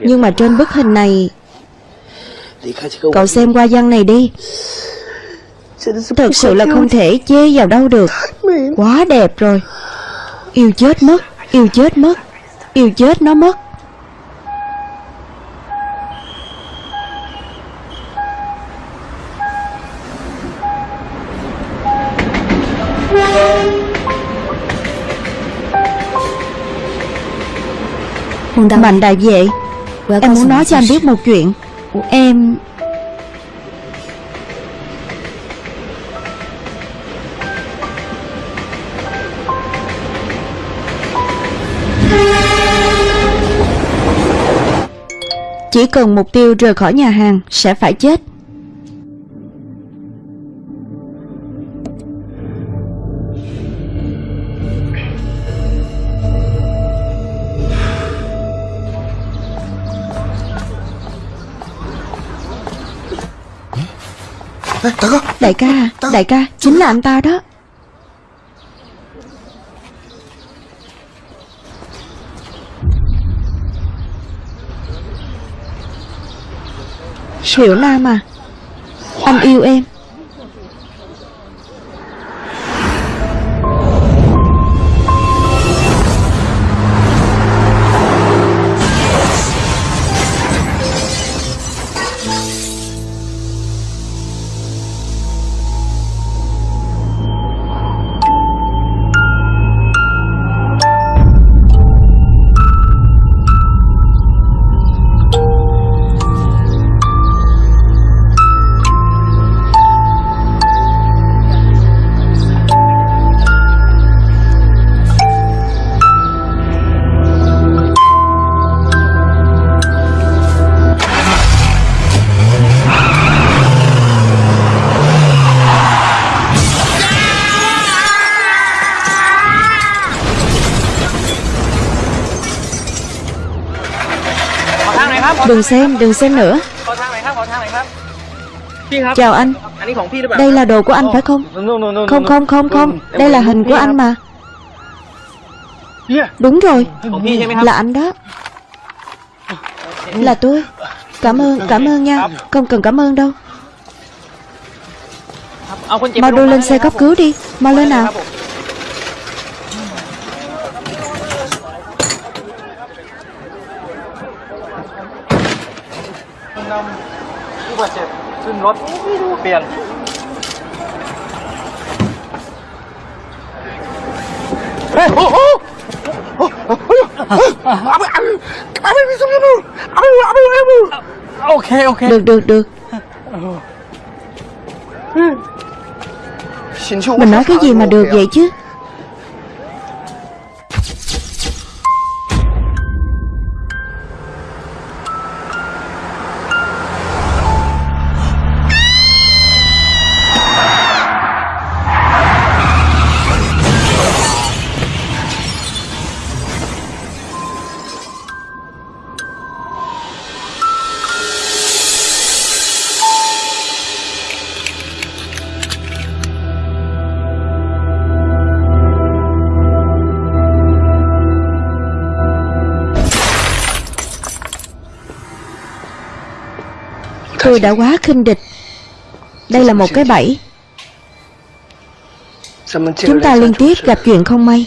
Nhưng mà trên bức hình này Cậu xem qua văn này đi Thật sự là không thể chê vào đâu được. Quá đẹp rồi. Yêu chết mất Yêu chết mất Yêu chết nó mất. Mạnh đại vệ Em muốn nói cho anh biết một chuyện. Em Chỉ cần mục tiêu rời khỏi nhà hàng Sẽ phải chết. Ê, Đại ca Đại ca Đại ca Chính là anh ta đó Hiểu Nam à Anh yêu em. Đừng xem, đừng xem nữa. Chào anh. Đây là đồ của anh phải không? Không không không không. Đây là hình của anh mà. Đúng rồi. Là anh đó. Là tôi. Cảm ơn, cảm ơn nha. Không cần cảm ơn đâu. Mau đưa lên xe cấp cứu đi. Mau lên nào. Ok ok. Được được được. Mình nói cái gì mà được vậy chứ Tôi đã quá khinh địch. Đây là một cái bẫy. Chúng ta liên tiếp gặp chuyện không may.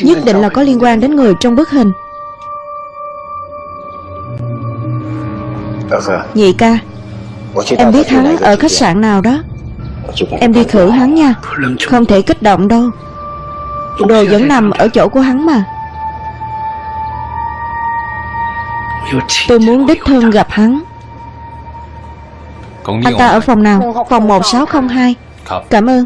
Nhất định là có liên quan đến người trong bức hình. Nhị ca, Em biết hắn ở khách sạn nào đó. Em đi khử hắn nha. Không thể kích động đâu. Đồ vẫn nằm ở chỗ của hắn mà. Tôi muốn đích thân gặp hắn. Anh ta ở phòng nào? Phòng 1602 Cảm ơn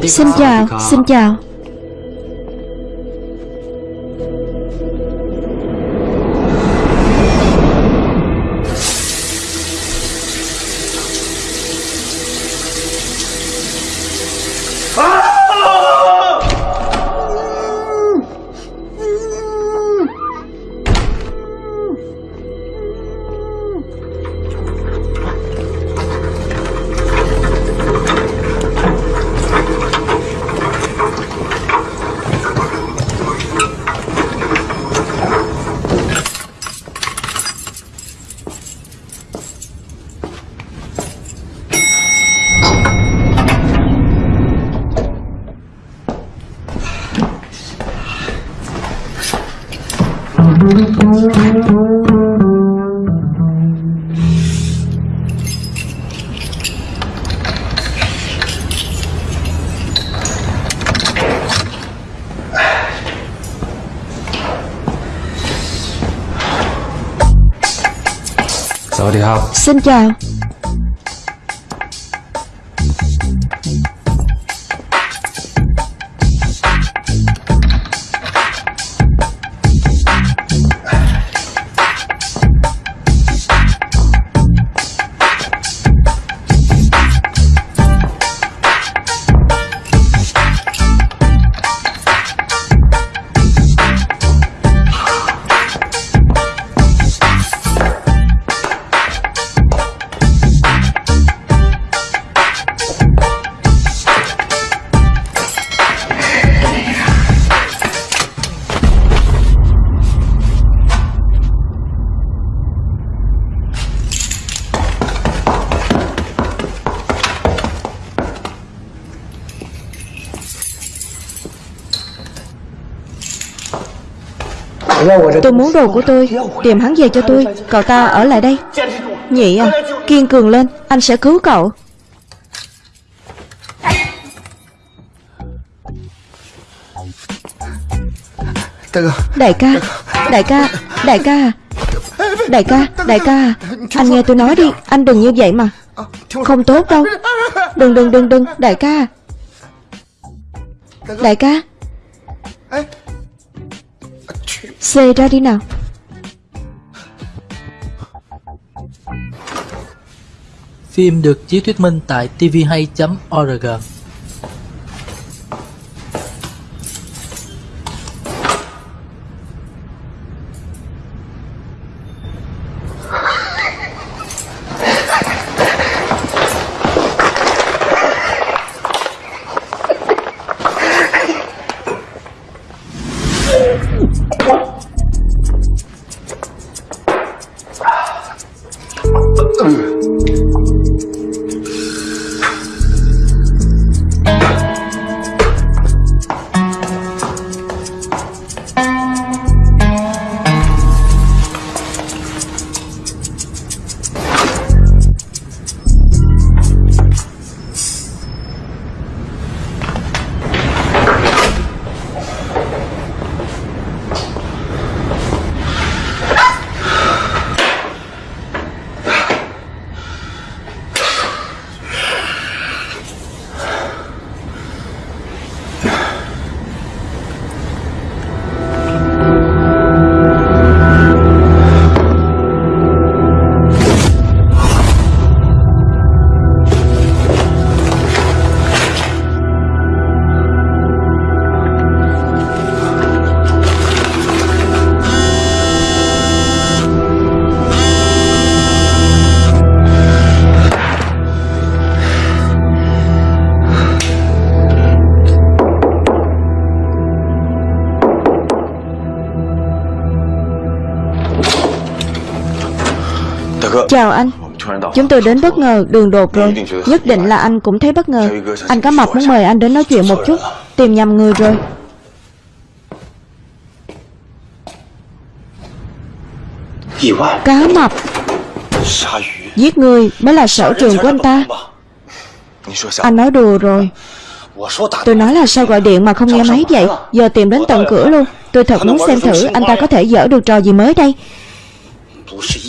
Xin chào, xin chào. Xin chào. Tôi muốn đồ của tôi Tìm hắn về cho tôi. Cậu ta ở lại đây. Nhị à Kiên cường lên. Anh sẽ cứu cậu. Đại ca Đại ca Đại ca Đại ca Đại ca Đại ca Anh nghe tôi nói đi. Anh đừng như vậy mà. Không tốt đâu. Đừng đừng đừng đừng. Đại ca Đại ca Xê ra đi nào. Phim được chiếu thuyết minh tại tvhay.org Chào anh. Chúng tôi đến bất ngờ đường đột rồi. Nhất định là anh cũng thấy bất ngờ. Anh có mặt muốn mời anh đến nói chuyện một chút. Tìm nhầm người rồi. Cá mập. Giết người mới là sở trường của anh ta. Anh nói đùa rồi. Tôi nói là sao gọi điện mà không nghe máy vậy? Giờ tìm đến tận cửa luôn. Tôi thật muốn xem thử anh ta có thể dở được trò gì mới đây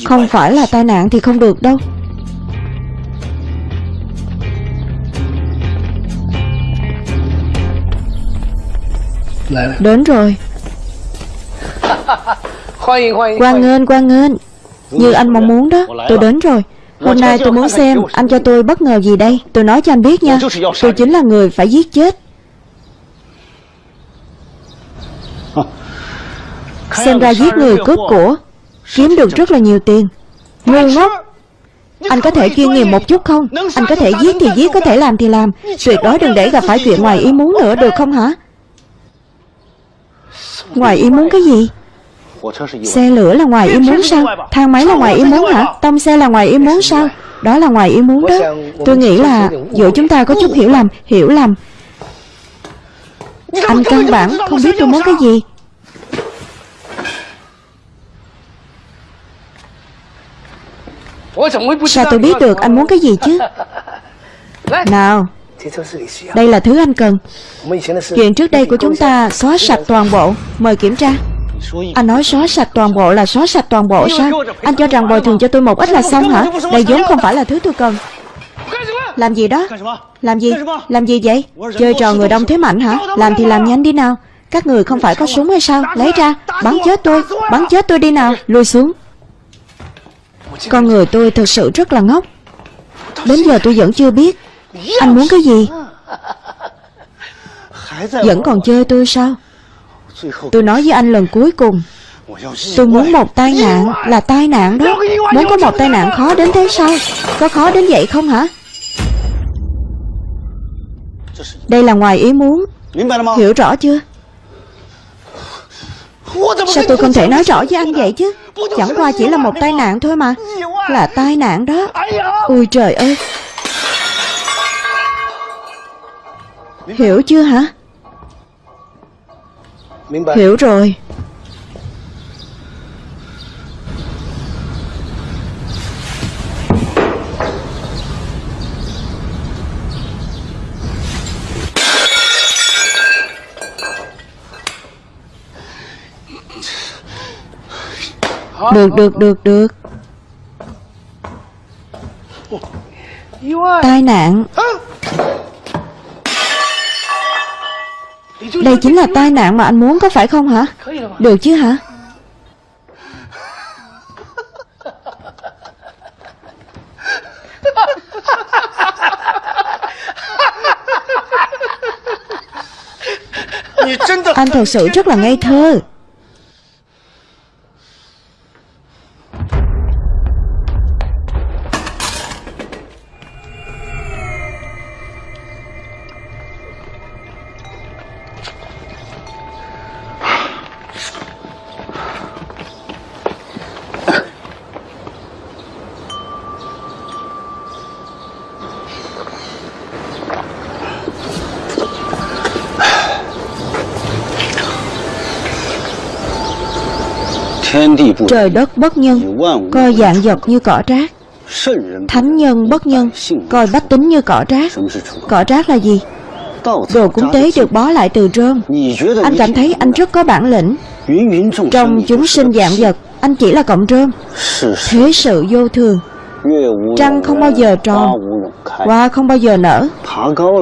không phải là tai nạn thì không được đâu. Đến rồi. Quan nghênh, quan nghênh Như anh mong muốn đó Tôi đến rồi. Hôm nay tôi muốn xem anh cho tôi bất ngờ gì đây. Tôi nói cho anh biết nha Tôi chính là người phải giết chết. Xem ra giết người cướp của. Kiếm được rất là nhiều tiền. Ngu ngốc. Anh có thể chuyên nghiệp một chút không? Anh có thể giết thì giết Có thể làm thì làm. Tuyệt đối đừng để gặp phải chuyện ngoài ý muốn nữa được không hả? Ngoài ý muốn cái gì? Xe lửa là ngoài ý muốn sao? Thang máy là ngoài ý muốn hả? Tông xe là ngoài ý muốn sao? Đó là ngoài ý muốn đó. Tôi nghĩ là giữa chúng ta có chút hiểu lầm Hiểu lầm. Anh căn bản không biết tôi muốn cái gì Sao tôi biết được anh muốn cái gì chứ? [LAUGHS] Nào Đây là thứ anh cần. Chuyện trước đây của chúng ta xóa sạch toàn bộ. Mời kiểm tra. Anh nói xóa sạch toàn bộ là xóa sạch toàn bộ sao? Anh cho rằng bồi thường cho tôi một ít là xong hả? Đây vốn không phải là thứ tôi cần. Làm gì đó? Làm gì? Làm gì vậy? Chơi trò người đông thế mạnh hả? Làm thì làm nhanh đi nào. Các người không phải có súng hay sao? Lấy ra Bắn chết tôi Bắn chết tôi đi nào. Lùi xuống con người tôi thật sự rất là ngốc. Đến giờ tôi vẫn chưa biết. Anh muốn cái gì? Vẫn còn chơi tôi sao? Tôi nói với anh lần cuối cùng. Tôi muốn một tai nạn là tai nạn đó. Muốn có một tai nạn khó đến thế sao? Có khó đến vậy không hả? Đây là ngoài ý muốn. Hiểu rõ chưa? Sao tôi không thể nói rõ với anh vậy chứ? Chẳng qua chỉ là một tai nạn thôi mà. Là tai nạn đó. Ôi trời ơi. Hiểu chưa hả? Hiểu rồi Được, được, được, được. Tai nạn. Đây chính là tai nạn mà anh muốn có phải không hả? Được chứ hả? Anh thật sự rất là ngây thơ Trời đất bất nhân, Coi dạng vật như cỏ rác. Thánh nhân bất nhân, Coi bách tính như cỏ rác. Cỏ rác là gì? Đồ cúng tế được bó lại từ rơm. Anh cảm thấy anh rất có bản lĩnh. Trong chúng sinh dạng vật, Anh chỉ là cọng rơm. Thế sự vô thường. Trăng không bao giờ tròn, Hoa không bao giờ nở,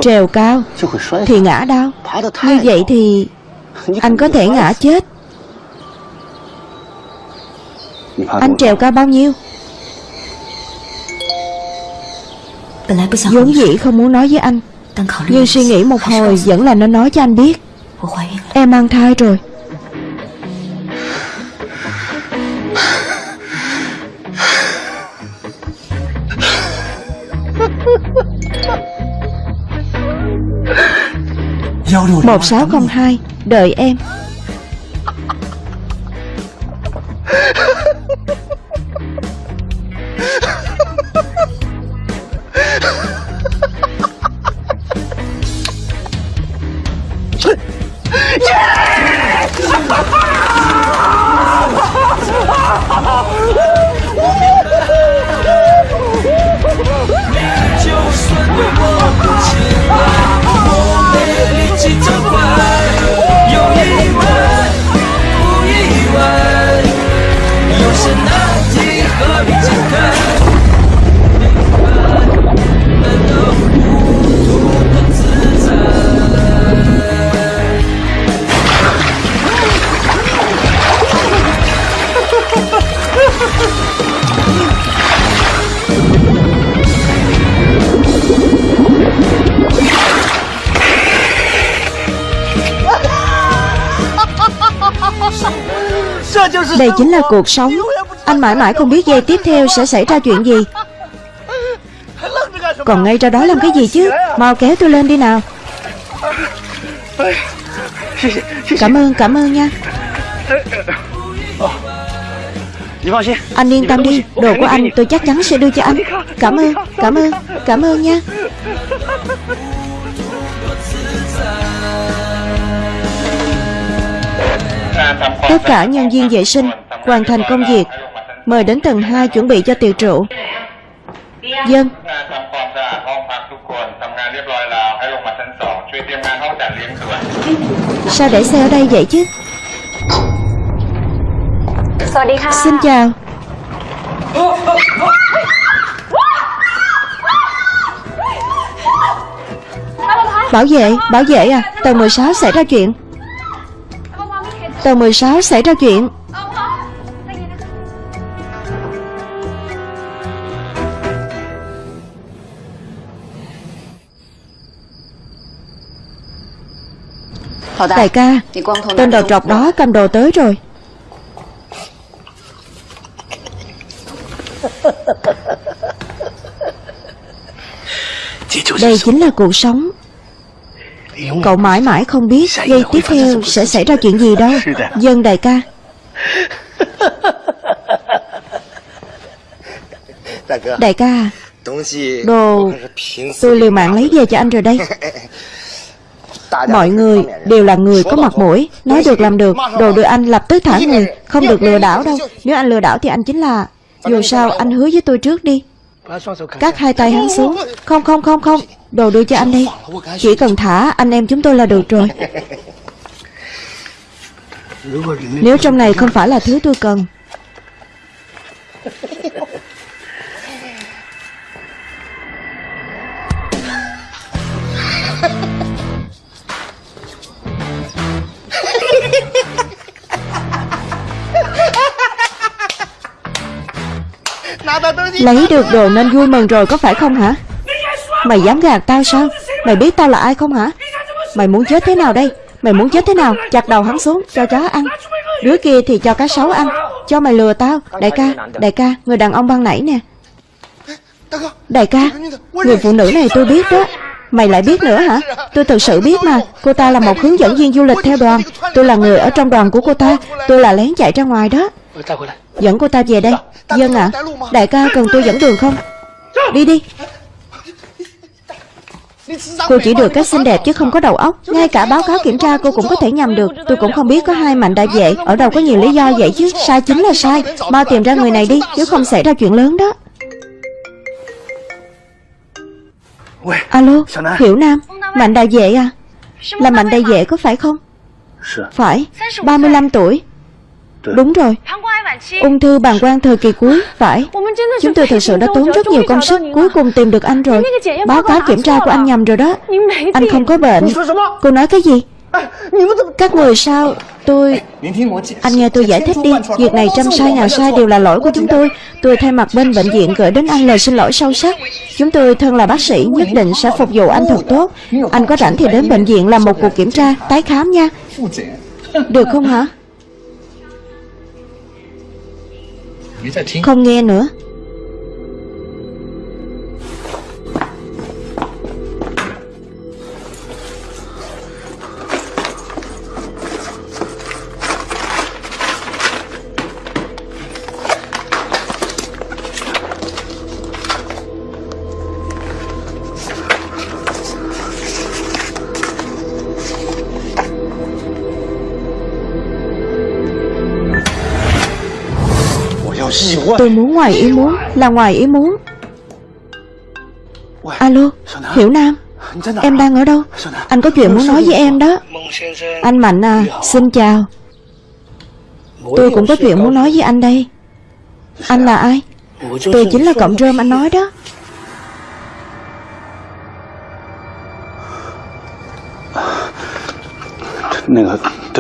Trèo cao, Thì ngã đau. Như vậy thì Anh có thể ngã chết. Anh trèo cao bao nhiêu? Vốn dĩ không muốn nói với anh. Nhưng suy nghĩ một hồi Vẫn là nên nói cho anh biết. Em mang thai rồi. Một sáu không hai Đợi em Đây chính là cuộc sống. Anh mãi mãi không biết giây tiếp theo sẽ xảy ra chuyện gì. Còn ngay ra đó làm cái gì chứ? Mau kéo tôi lên đi nào. Cảm ơn, cảm ơn nha. Anh yên tâm đi Đồ của anh tôi chắc chắn sẽ đưa cho anh. Cảm ơn, cảm ơn, cảm ơn nha. Tất cả nhân viên vệ sinh hoàn thành công việc Mời đến tầng 2 chuẩn bị cho tiệc rượu Dân ทำความสะอาดห้องพักทุกคนทำงานเรียบร้อยแล้วให้ลงมาชั้นสองช่วยเตรียมงานห้องจัดเลี้ยงด่วน Sao để xe ở đây vậy chứ Xin chào Bảo vệ, bảo vệ à Tầng 16 xảy ra chuyện Tầng 16 xảy ra chuyện. Đại ca Tên đầu trọc đó cầm đồ tới rồi. Đây chính là cuộc sống Cậu mãi mãi không biết Giây tiếp theo sẽ xảy ra chuyện gì đâu. Dân đại ca. [LAUGHS] Đại ca Đồ tôi liều mạng lấy về cho anh rồi đây. [LAUGHS] Mọi người đều là người có mặt mũi Nói được làm được Đồ đưa anh lập tức thả người Không được lừa đảo đâu. Nếu anh lừa đảo thì anh chính là Dù sao anh hứa với tôi trước đi. Cắt hai tay hắn xuống. Không không không không. Đồ đưa cho anh đi. Chỉ cần thả anh em chúng tôi là được rồi. Nếu trong này không phải là thứ tôi cần. Lấy được đồ nên vui mừng rồi có phải không hả? Mày dám gạt tao sao? Mày biết tao là ai không hả? Mày muốn chết thế nào đây? Mày muốn chết thế nào? Chặt đầu hắn xuống cho chó ăn. Đứa kia thì cho cá sấu ăn. Cho mày lừa tao. Đại ca Đại ca Người đàn ông băng nảy nè. Đại ca Người phụ nữ này tôi biết đó. Mày lại biết nữa hả? Tôi thực sự biết mà. Cô ta là một hướng dẫn viên du lịch theo đoàn. Tôi là người ở trong đoàn của cô ta. Tôi là lén chạy ra ngoài đó. Dẫn cô ta về đây. Dân ạ. À, Đại ca cần tôi dẫn đường không? Đi đi. Cô chỉ được cách xinh đẹp chứ không có đầu óc. Ngay cả báo cáo kiểm tra cô cũng có thể nhầm được. Tôi cũng không biết có hai mạnh đại vệ Ở đâu có nhiều lý do vậy chứ? Sai chính là sai. Mau tìm ra người này đi Nếu không xảy ra chuyện lớn đó. 喂，Alo? Hiểu Nam Mạnh đại vệ à? Là mạnh đại vệ có phải không? 是 Phải 35 tuổi Đúng rồi. Ung thư bàng quang thời kỳ cuối. Phải. Chúng tôi thật sự đã tốn rất nhiều công sức Cuối cùng tìm được anh rồi. Báo cáo kiểm tra của anh nhầm rồi đó. Anh không có bệnh. Cô nói cái gì? Các người sao? Tôi Anh nghe tôi giải thích đi. Việc này trăm sai ngàn sai đều là lỗi của chúng tôi. Tôi thay mặt bên bệnh viện gửi đến anh lời xin lỗi sâu sắc. Chúng tôi thân là bác sĩ Nhất định sẽ phục vụ anh thật tốt. Anh có rảnh thì đến bệnh viện làm một cuộc kiểm tra Tái khám nha. Được không hả? Không nghe nữa. ngoài ý muốn Là ngoài ý muốn. Alo Hiểu Nam Em đang ở đâu? Anh có chuyện muốn nói với em đó. Anh Mạnh à Xin chào. Tôi cũng có chuyện muốn nói với anh đây. Anh là ai? Tôi chính là cộng rơm anh nói đó.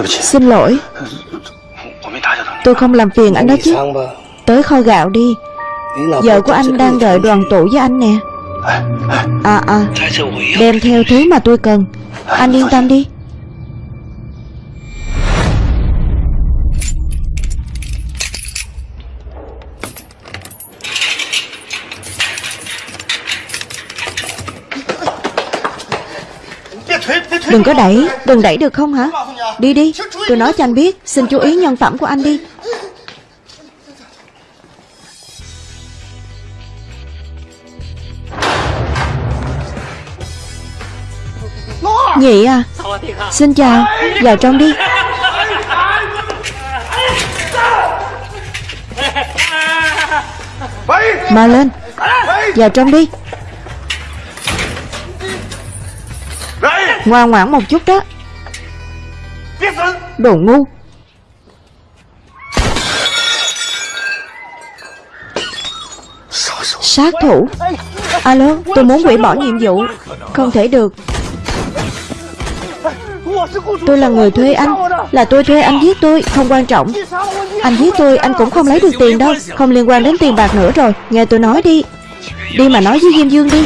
Xin lỗi. Tôi không làm phiền anh đó chứ. Tới kho gạo đi. Vợ của anh đang đợi đoàn tụ với anh nè. À à. Đem theo thứ mà tôi cần. Anh yên tâm đi. Đừng có đẩy. Đừng đẩy được không hả? Đi đi. Tôi nói cho anh biết. Xin chú ý nhân phẩm của anh đi. Nhị à? Xin chào. Vào trong đi. Mà lên. Vào trong đi. Ngoan ngoãn một chút đó. Đồ ngu. Sát thủ. Alo, tôi muốn hủy bỏ nhiệm vụ. Không thể được. Tôi là người thuê anh. Là tôi thuê anh giết tôi, Không quan trọng. Anh giết tôi, anh cũng không lấy được tiền đâu. Không liên quan đến tiền bạc nữa rồi. Nghe tôi nói đi. Đi mà nói với Diêm Dương đi.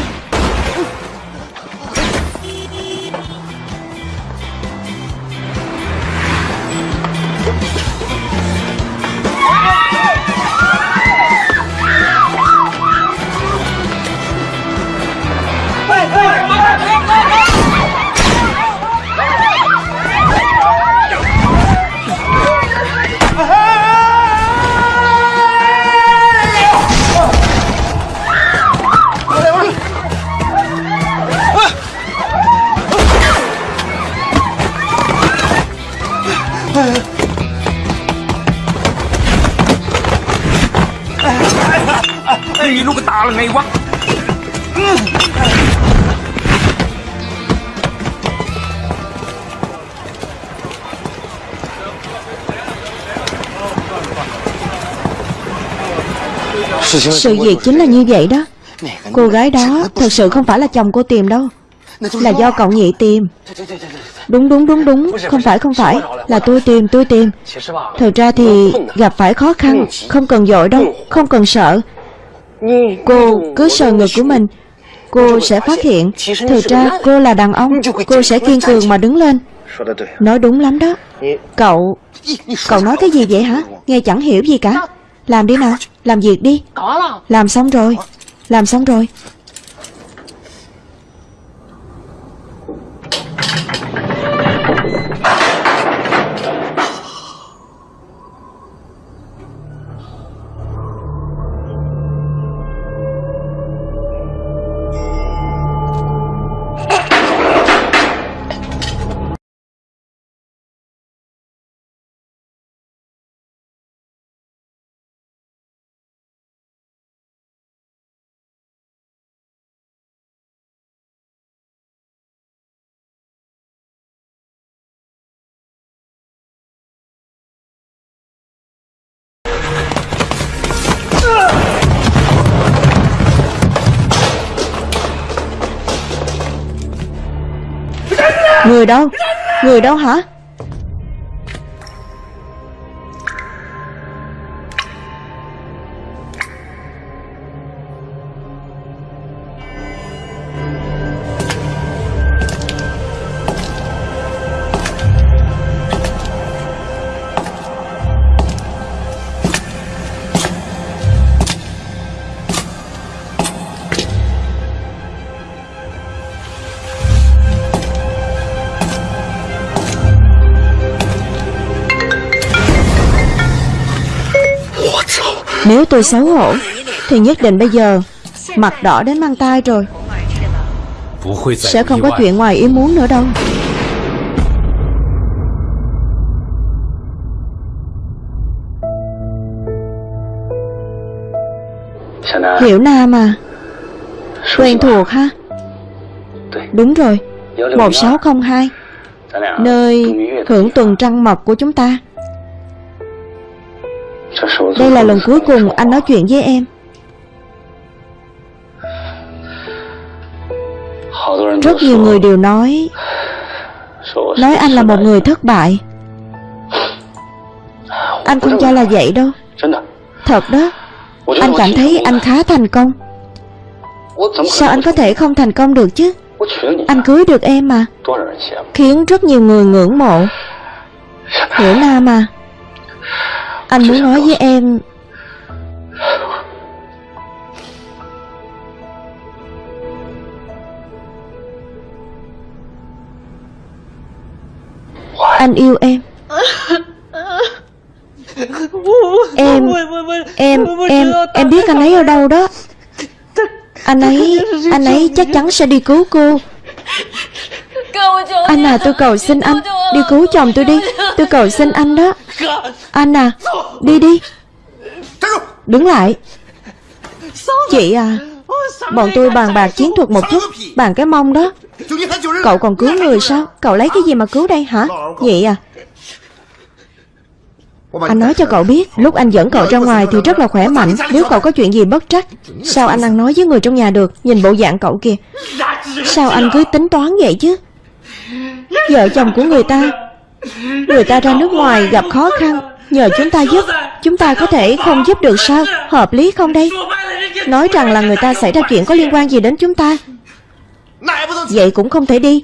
Sự việc chính là như vậy đó. Cô gái đó thật sự không phải là chồng cô tìm đâu. Là do cậu nhị tìm Đúng đúng đúng đúng. Không phải không phải. Là tôi tìm tôi tìm Thật ra thì gặp phải khó khăn, Không cần dội đâu, Không cần sợ. Cô cứ sờ ngực của mình. Cô sẽ phát hiện. Thực ra cô là đàn ông. Cô sẽ kiên cường mà đứng lên. Nói đúng lắm đó. Cậu Cậu nói cái gì vậy hả? Nghe chẳng hiểu gì cả. Làm đi nào. Làm việc đi. Làm xong rồi. Làm xong rồi Người đâu? Người đâu hả? Nếu tôi xấu hổ, Thì nhất định bây giờ Mặt đỏ đến mang tai rồi. Sẽ không có chuyện ngoài ý muốn nữa đâu. Hiểu Nam à Quen thuộc ha? Đúng rồi. 1602 Nơi hưởng tuần trăng mật của chúng ta. Đây là lần cuối cùng anh nói chuyện với em. Rất nhiều người đều nói Nói anh là một người thất bại. Anh không cho là vậy đâu. Thật đó, Anh cảm thấy anh khá thành công. Sao anh có thể không thành công được chứ? Anh cưới được em mà, Khiến rất nhiều người ngưỡng mộ. Hiểu Nam à anh muốn nói với em. Anh yêu em. Em Em Em Em biết anh ấy ở đâu đó. Anh ấy Anh ấy chắc chắn sẽ đi cứu cô. Anh à tôi cầu xin anh Đi cứu chồng tôi đi. Tôi cầu xin anh đó. Anh à Đi đi. Đứng lại. Chị à Bọn tôi bàn bạc chiến thuật một chút, Bàn cái mông đó. Cậu còn cứu người sao? Cậu lấy cái gì mà cứu đây hả? Vậy à? Anh nói cho cậu biết, Lúc anh dẫn cậu ra ngoài thì rất là khỏe mạnh. Nếu cậu có chuyện gì bất trắc, Sao anh ăn nói với người trong nhà được? Nhìn bộ dạng cậu kìa. Sao anh cứ tính toán vậy chứ? Vợ chồng của người ta. Người ta ra nước ngoài gặp khó khăn. Nhờ chúng ta giúp, Chúng ta có thể không giúp được sao? Hợp lý không đây? Nói rằng là người ta xảy ra chuyện có liên quan gì đến chúng ta. Vậy cũng không thể đi.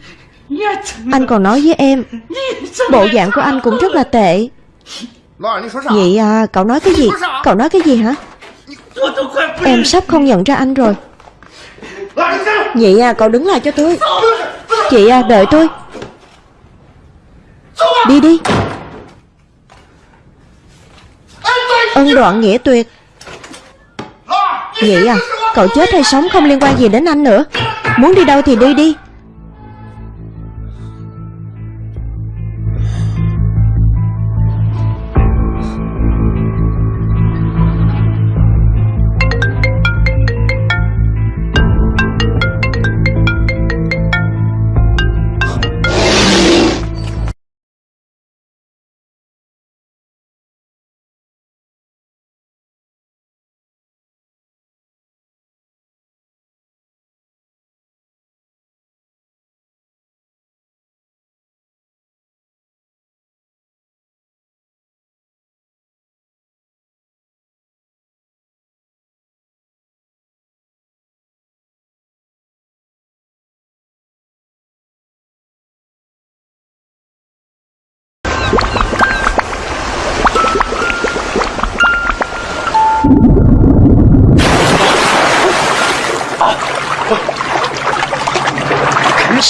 Anh còn nói với em, Bộ dạng của anh cũng rất là tệ. Vậy à cậu nói cái gì? Cậu nói cái gì hả? Em sắp không nhận ra anh rồi. Vậy à cậu đứng lại cho tôi. Chị à đợi tôi. Đi đi. Ân đoạn nghĩa tuyệt. Vậy à Cậu chết hay sống không liên quan gì đến anh nữa. Muốn đi đâu thì đi đi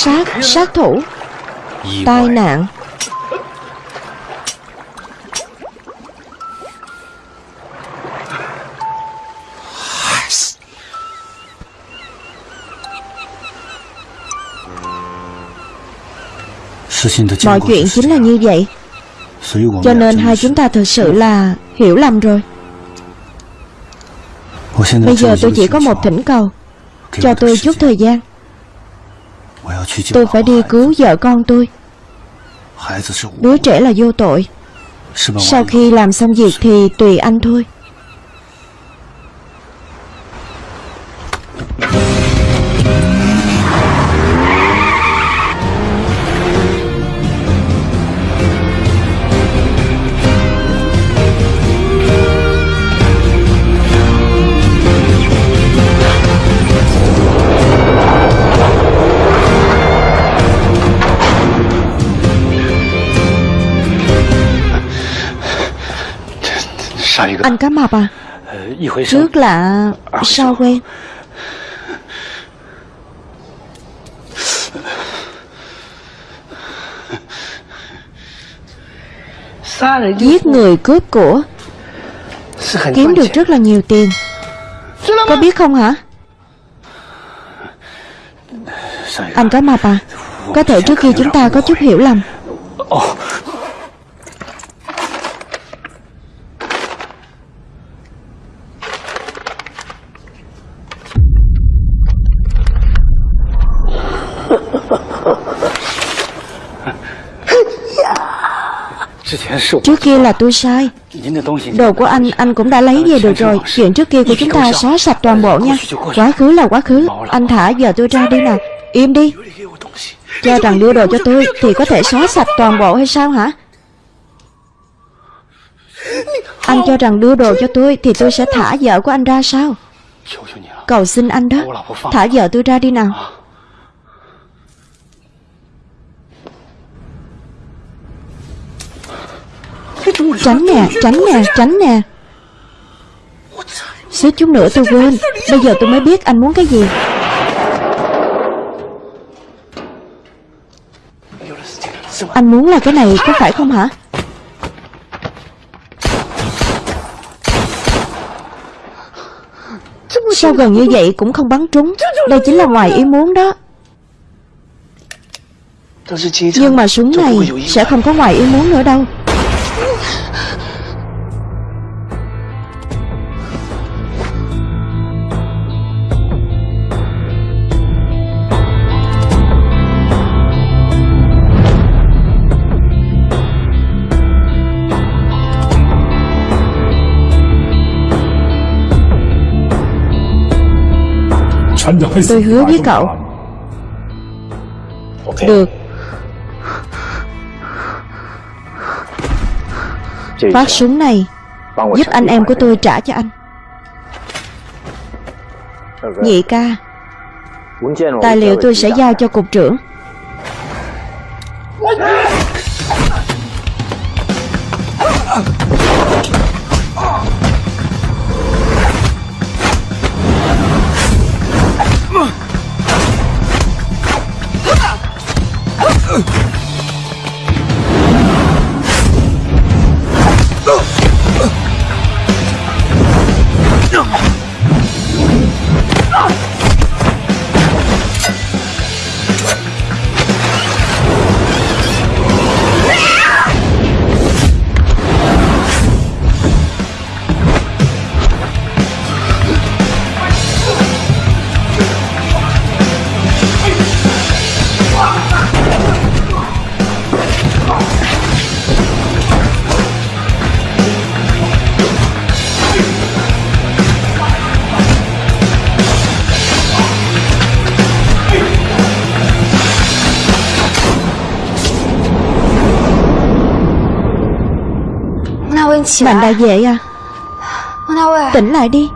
Sát, sát thủ. Tai nạn. Mọi chuyện chính là như vậy. Cho nên hai chúng ta thực sự là hiểu lầm rồi. Bây giờ tôi chỉ có một thỉnh cầu. Cho tôi chút thời gian Tôi phải đi cứu vợ con tôi. Đứa trẻ là vô tội. Sau khi làm xong việc thì tùy anh thôi Anh cá mập à Trước là sao quen Giết người cướp của. Kiếm được rất là nhiều tiền. Có biết không hả? Anh cá mập à Có thể trước khi chúng ta có chút hiểu lầm Trước kia là tôi sai. Đồ của anh, anh cũng đã lấy về được rồi. Chuyện trước kia của chúng ta xóa sạch toàn bộ nha. Quá khứ là quá khứ. Anh thả giờ tôi ra đi nào. Im đi. Cho rằng đưa đồ cho tôi Thì có thể xóa sạch toàn bộ hay sao hả? Anh cho rằng đưa đồ cho tôi Thì tôi sẽ thả vợ của anh ra sao? Cầu xin anh đó. Thả vợ tôi ra đi nào Tránh nè, tránh nè, tránh nè. Xíu chút nữa tôi quên. Bây giờ tôi mới biết anh muốn cái gì. Anh muốn là cái này có phải không hả? Sao gần như vậy cũng không bắn trúng? Đây chính là ngoài ý muốn đó. Nhưng mà súng này sẽ không có ngoài ý muốn nữa đâu. Tôi hứa với cậu. Được Phát súng này 帮我 Giúp anh em của tôi trả cho anh. Nhị ca Tài liệu tôi sẽ giao cho cục trưởng Mạnh đại vệ à? Tỉnh lại đi.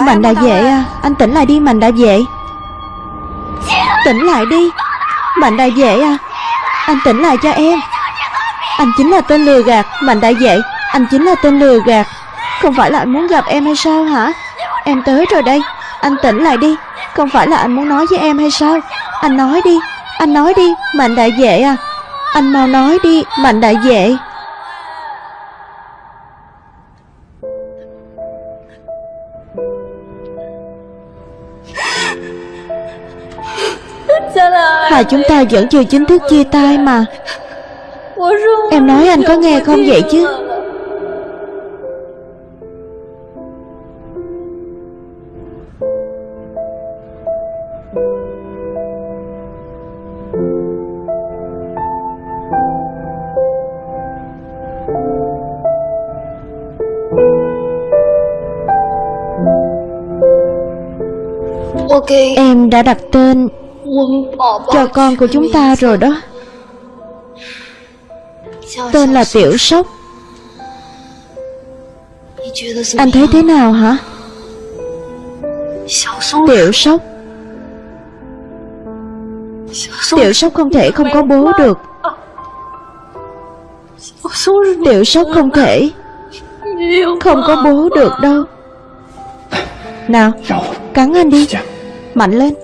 Mạnh đại vệ à? Anh tỉnh lại đi Mạnh đại vệ Tỉnh lại đi. Mạnh đại vệ à? Anh tỉnh lại cho em. Anh chính là tên lừa gạt. Mạnh đại vệ Anh chính là tên lừa gạt. Không phải là anh muốn gặp em hay sao hả? Em tới rồi đây. Anh tỉnh lại đi. Không phải là anh muốn nói với em hay sao? Anh nói đi. Anh nói đi. Mạnh đại vệ à anh mau nói đi, Mạnh đại vệ. Hai chúng ta vẫn chưa chính thức chia tay mà. Em nói anh có nghe không vậy chứ? Em đã đặt tên cho con của chúng ta rồi đó. Tên là Tiểu Sóc Anh thấy thế nào hả? Tiểu Sóc Tiểu Sóc không thể không có bố được. Tiểu Sóc không thể Không có bố được đâu. Nào Cắn anh đi Mạnh lên.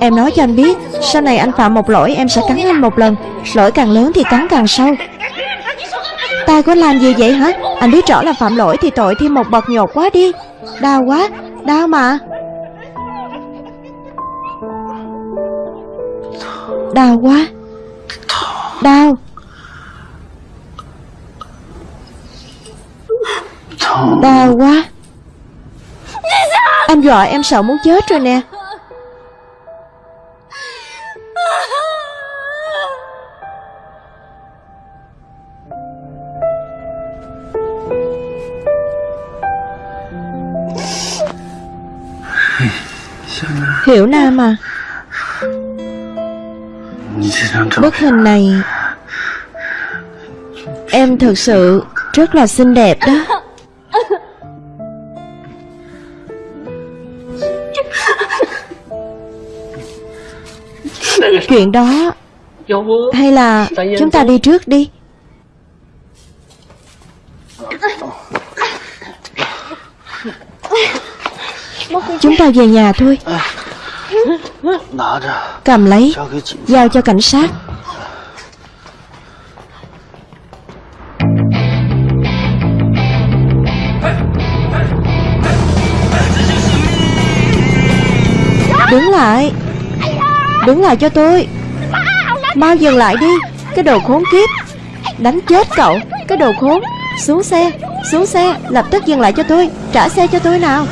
Em nói cho anh biết, Sau này anh phạm một lỗi, em sẽ cắn anh một lần. Lỗi càng lớn thì cắn càng sâu. Ta có làm gì vậy hả? Anh biết rõ là phạm lỗi thì tội thêm một bậc nhột quá đi. Đau quá, Đau mà. Đau quá. Đau. Đau quá. Anh dọa, em sợ muốn chết rồi nè. Hiểu Nam à? Bức hình này Em thực sự rất là xinh đẹp đó. [LAUGHS] Chuyện đó. Hay là chúng ta đi trước đi. Chúng ta về nhà thôi. Cầm lấy, Giao cho cảnh sát. Đứng lại. Đứng lại cho tôi. Mau dừng lại đi. Cái đồ khốn kiếp. Đánh chết cậu. Cái đồ khốn. Xuống xe. Xuống xe. Lập tức dừng lại cho tôi. Trả xe cho tôi nào.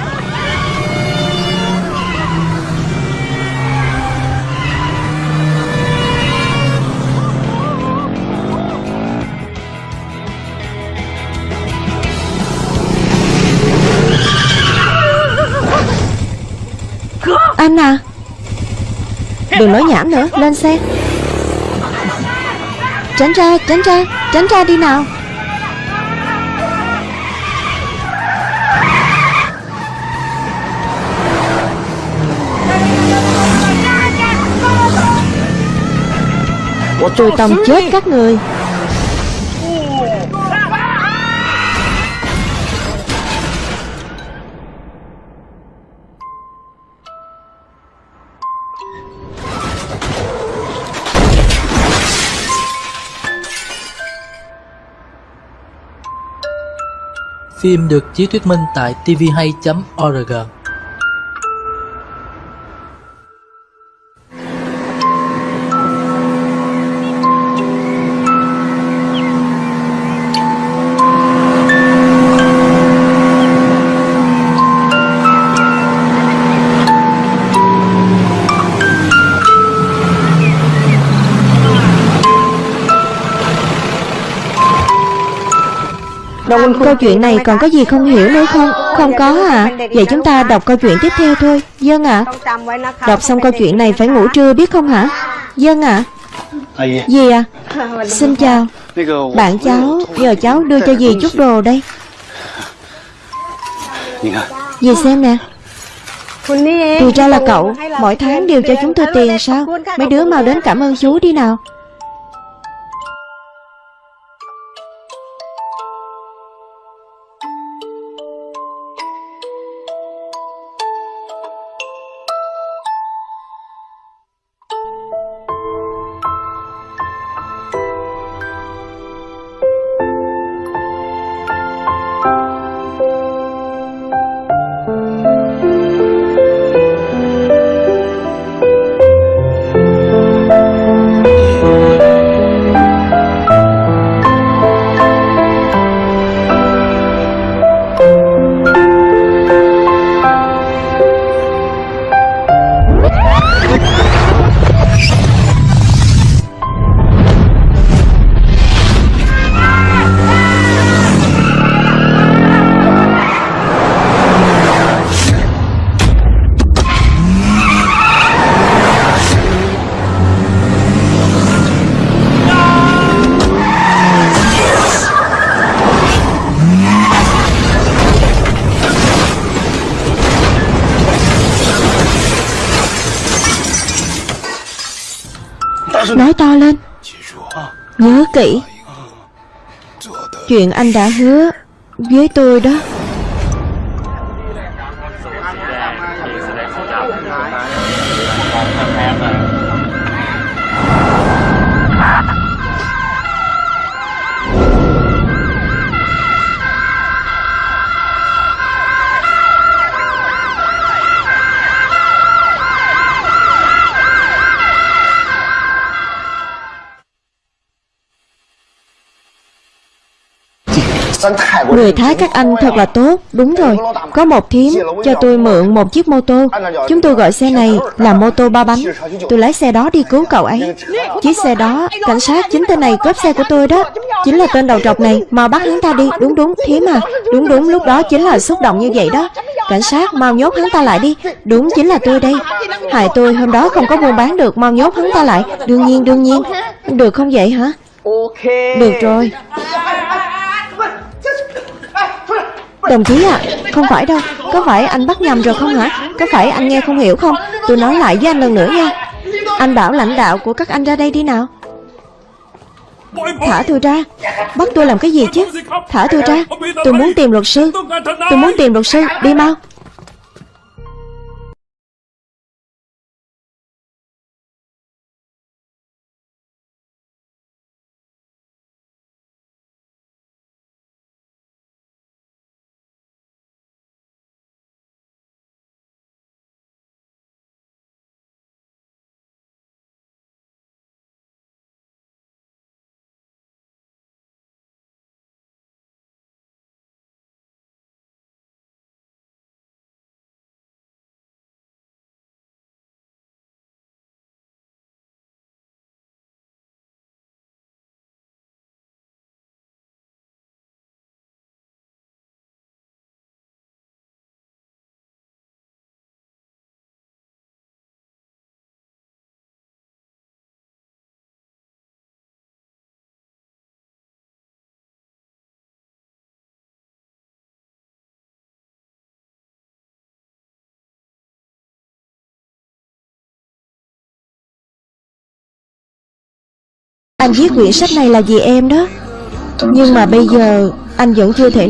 Đừng nói nhảm nữa Lên xe. Tránh ra Tránh ra Tránh ra đi nào. Tôi tông chết các người Phim được chiếu thuyết minh tại tvhay.org Câu chuyện này còn có gì không hiểu nữa không? Không có à Vậy chúng ta đọc câu chuyện tiếp theo thôi. Dân ạ. Đọc xong câu chuyện này phải ngủ trưa biết không hả? Dân ạ. Dì à Xin chào. Bạn cháu Giờ cháu đưa cho dì chút đồ đây. Dì xem nè. Thì ra là cậu. Mỗi tháng đều cho chúng tôi tiền sao? Mấy đứa mau đến cảm ơn chú đi nào kỹ. Chuyện anh đã hứa Với tôi đó. Người Thái các anh thật là tốt. Đúng rồi Có một thím. Cho tôi mượn một chiếc mô tô. Chúng tôi gọi xe này là mô tô ba bánh. Tôi lái xe đó đi cứu cậu ấy. Chiếc xe đó Cảnh sát chính tên này cướp xe của tôi đó. Chính là tên đầu trọc này Mau bắt hắn ta đi. Đúng đúng thím à. Đúng đúng lúc đó chính là xúc động như vậy đó. Cảnh sát mau nhốt hắn ta lại đi. Đúng chính là tôi đây. Hại tôi hôm đó không có buôn bán được. Mau nhốt hắn ta lại. Đương nhiên đương nhiên. Được không vậy hả? Được rồi Đồng chí ạ, à, không phải đâu. Có phải anh bắt nhầm rồi không hả? Có phải anh nghe không hiểu không? Tôi nói lại với anh lần nữa nha. Anh bảo lãnh đạo của các anh ra đây đi nào. Thả tôi ra. Bắt tôi làm cái gì chứ? Thả tôi ra. Tôi muốn tìm luật sư. Tôi muốn tìm luật sư. Đi mau. Anh viết quyển sách này là vì em đó. Nhưng mà bây giờ Anh vẫn chưa thể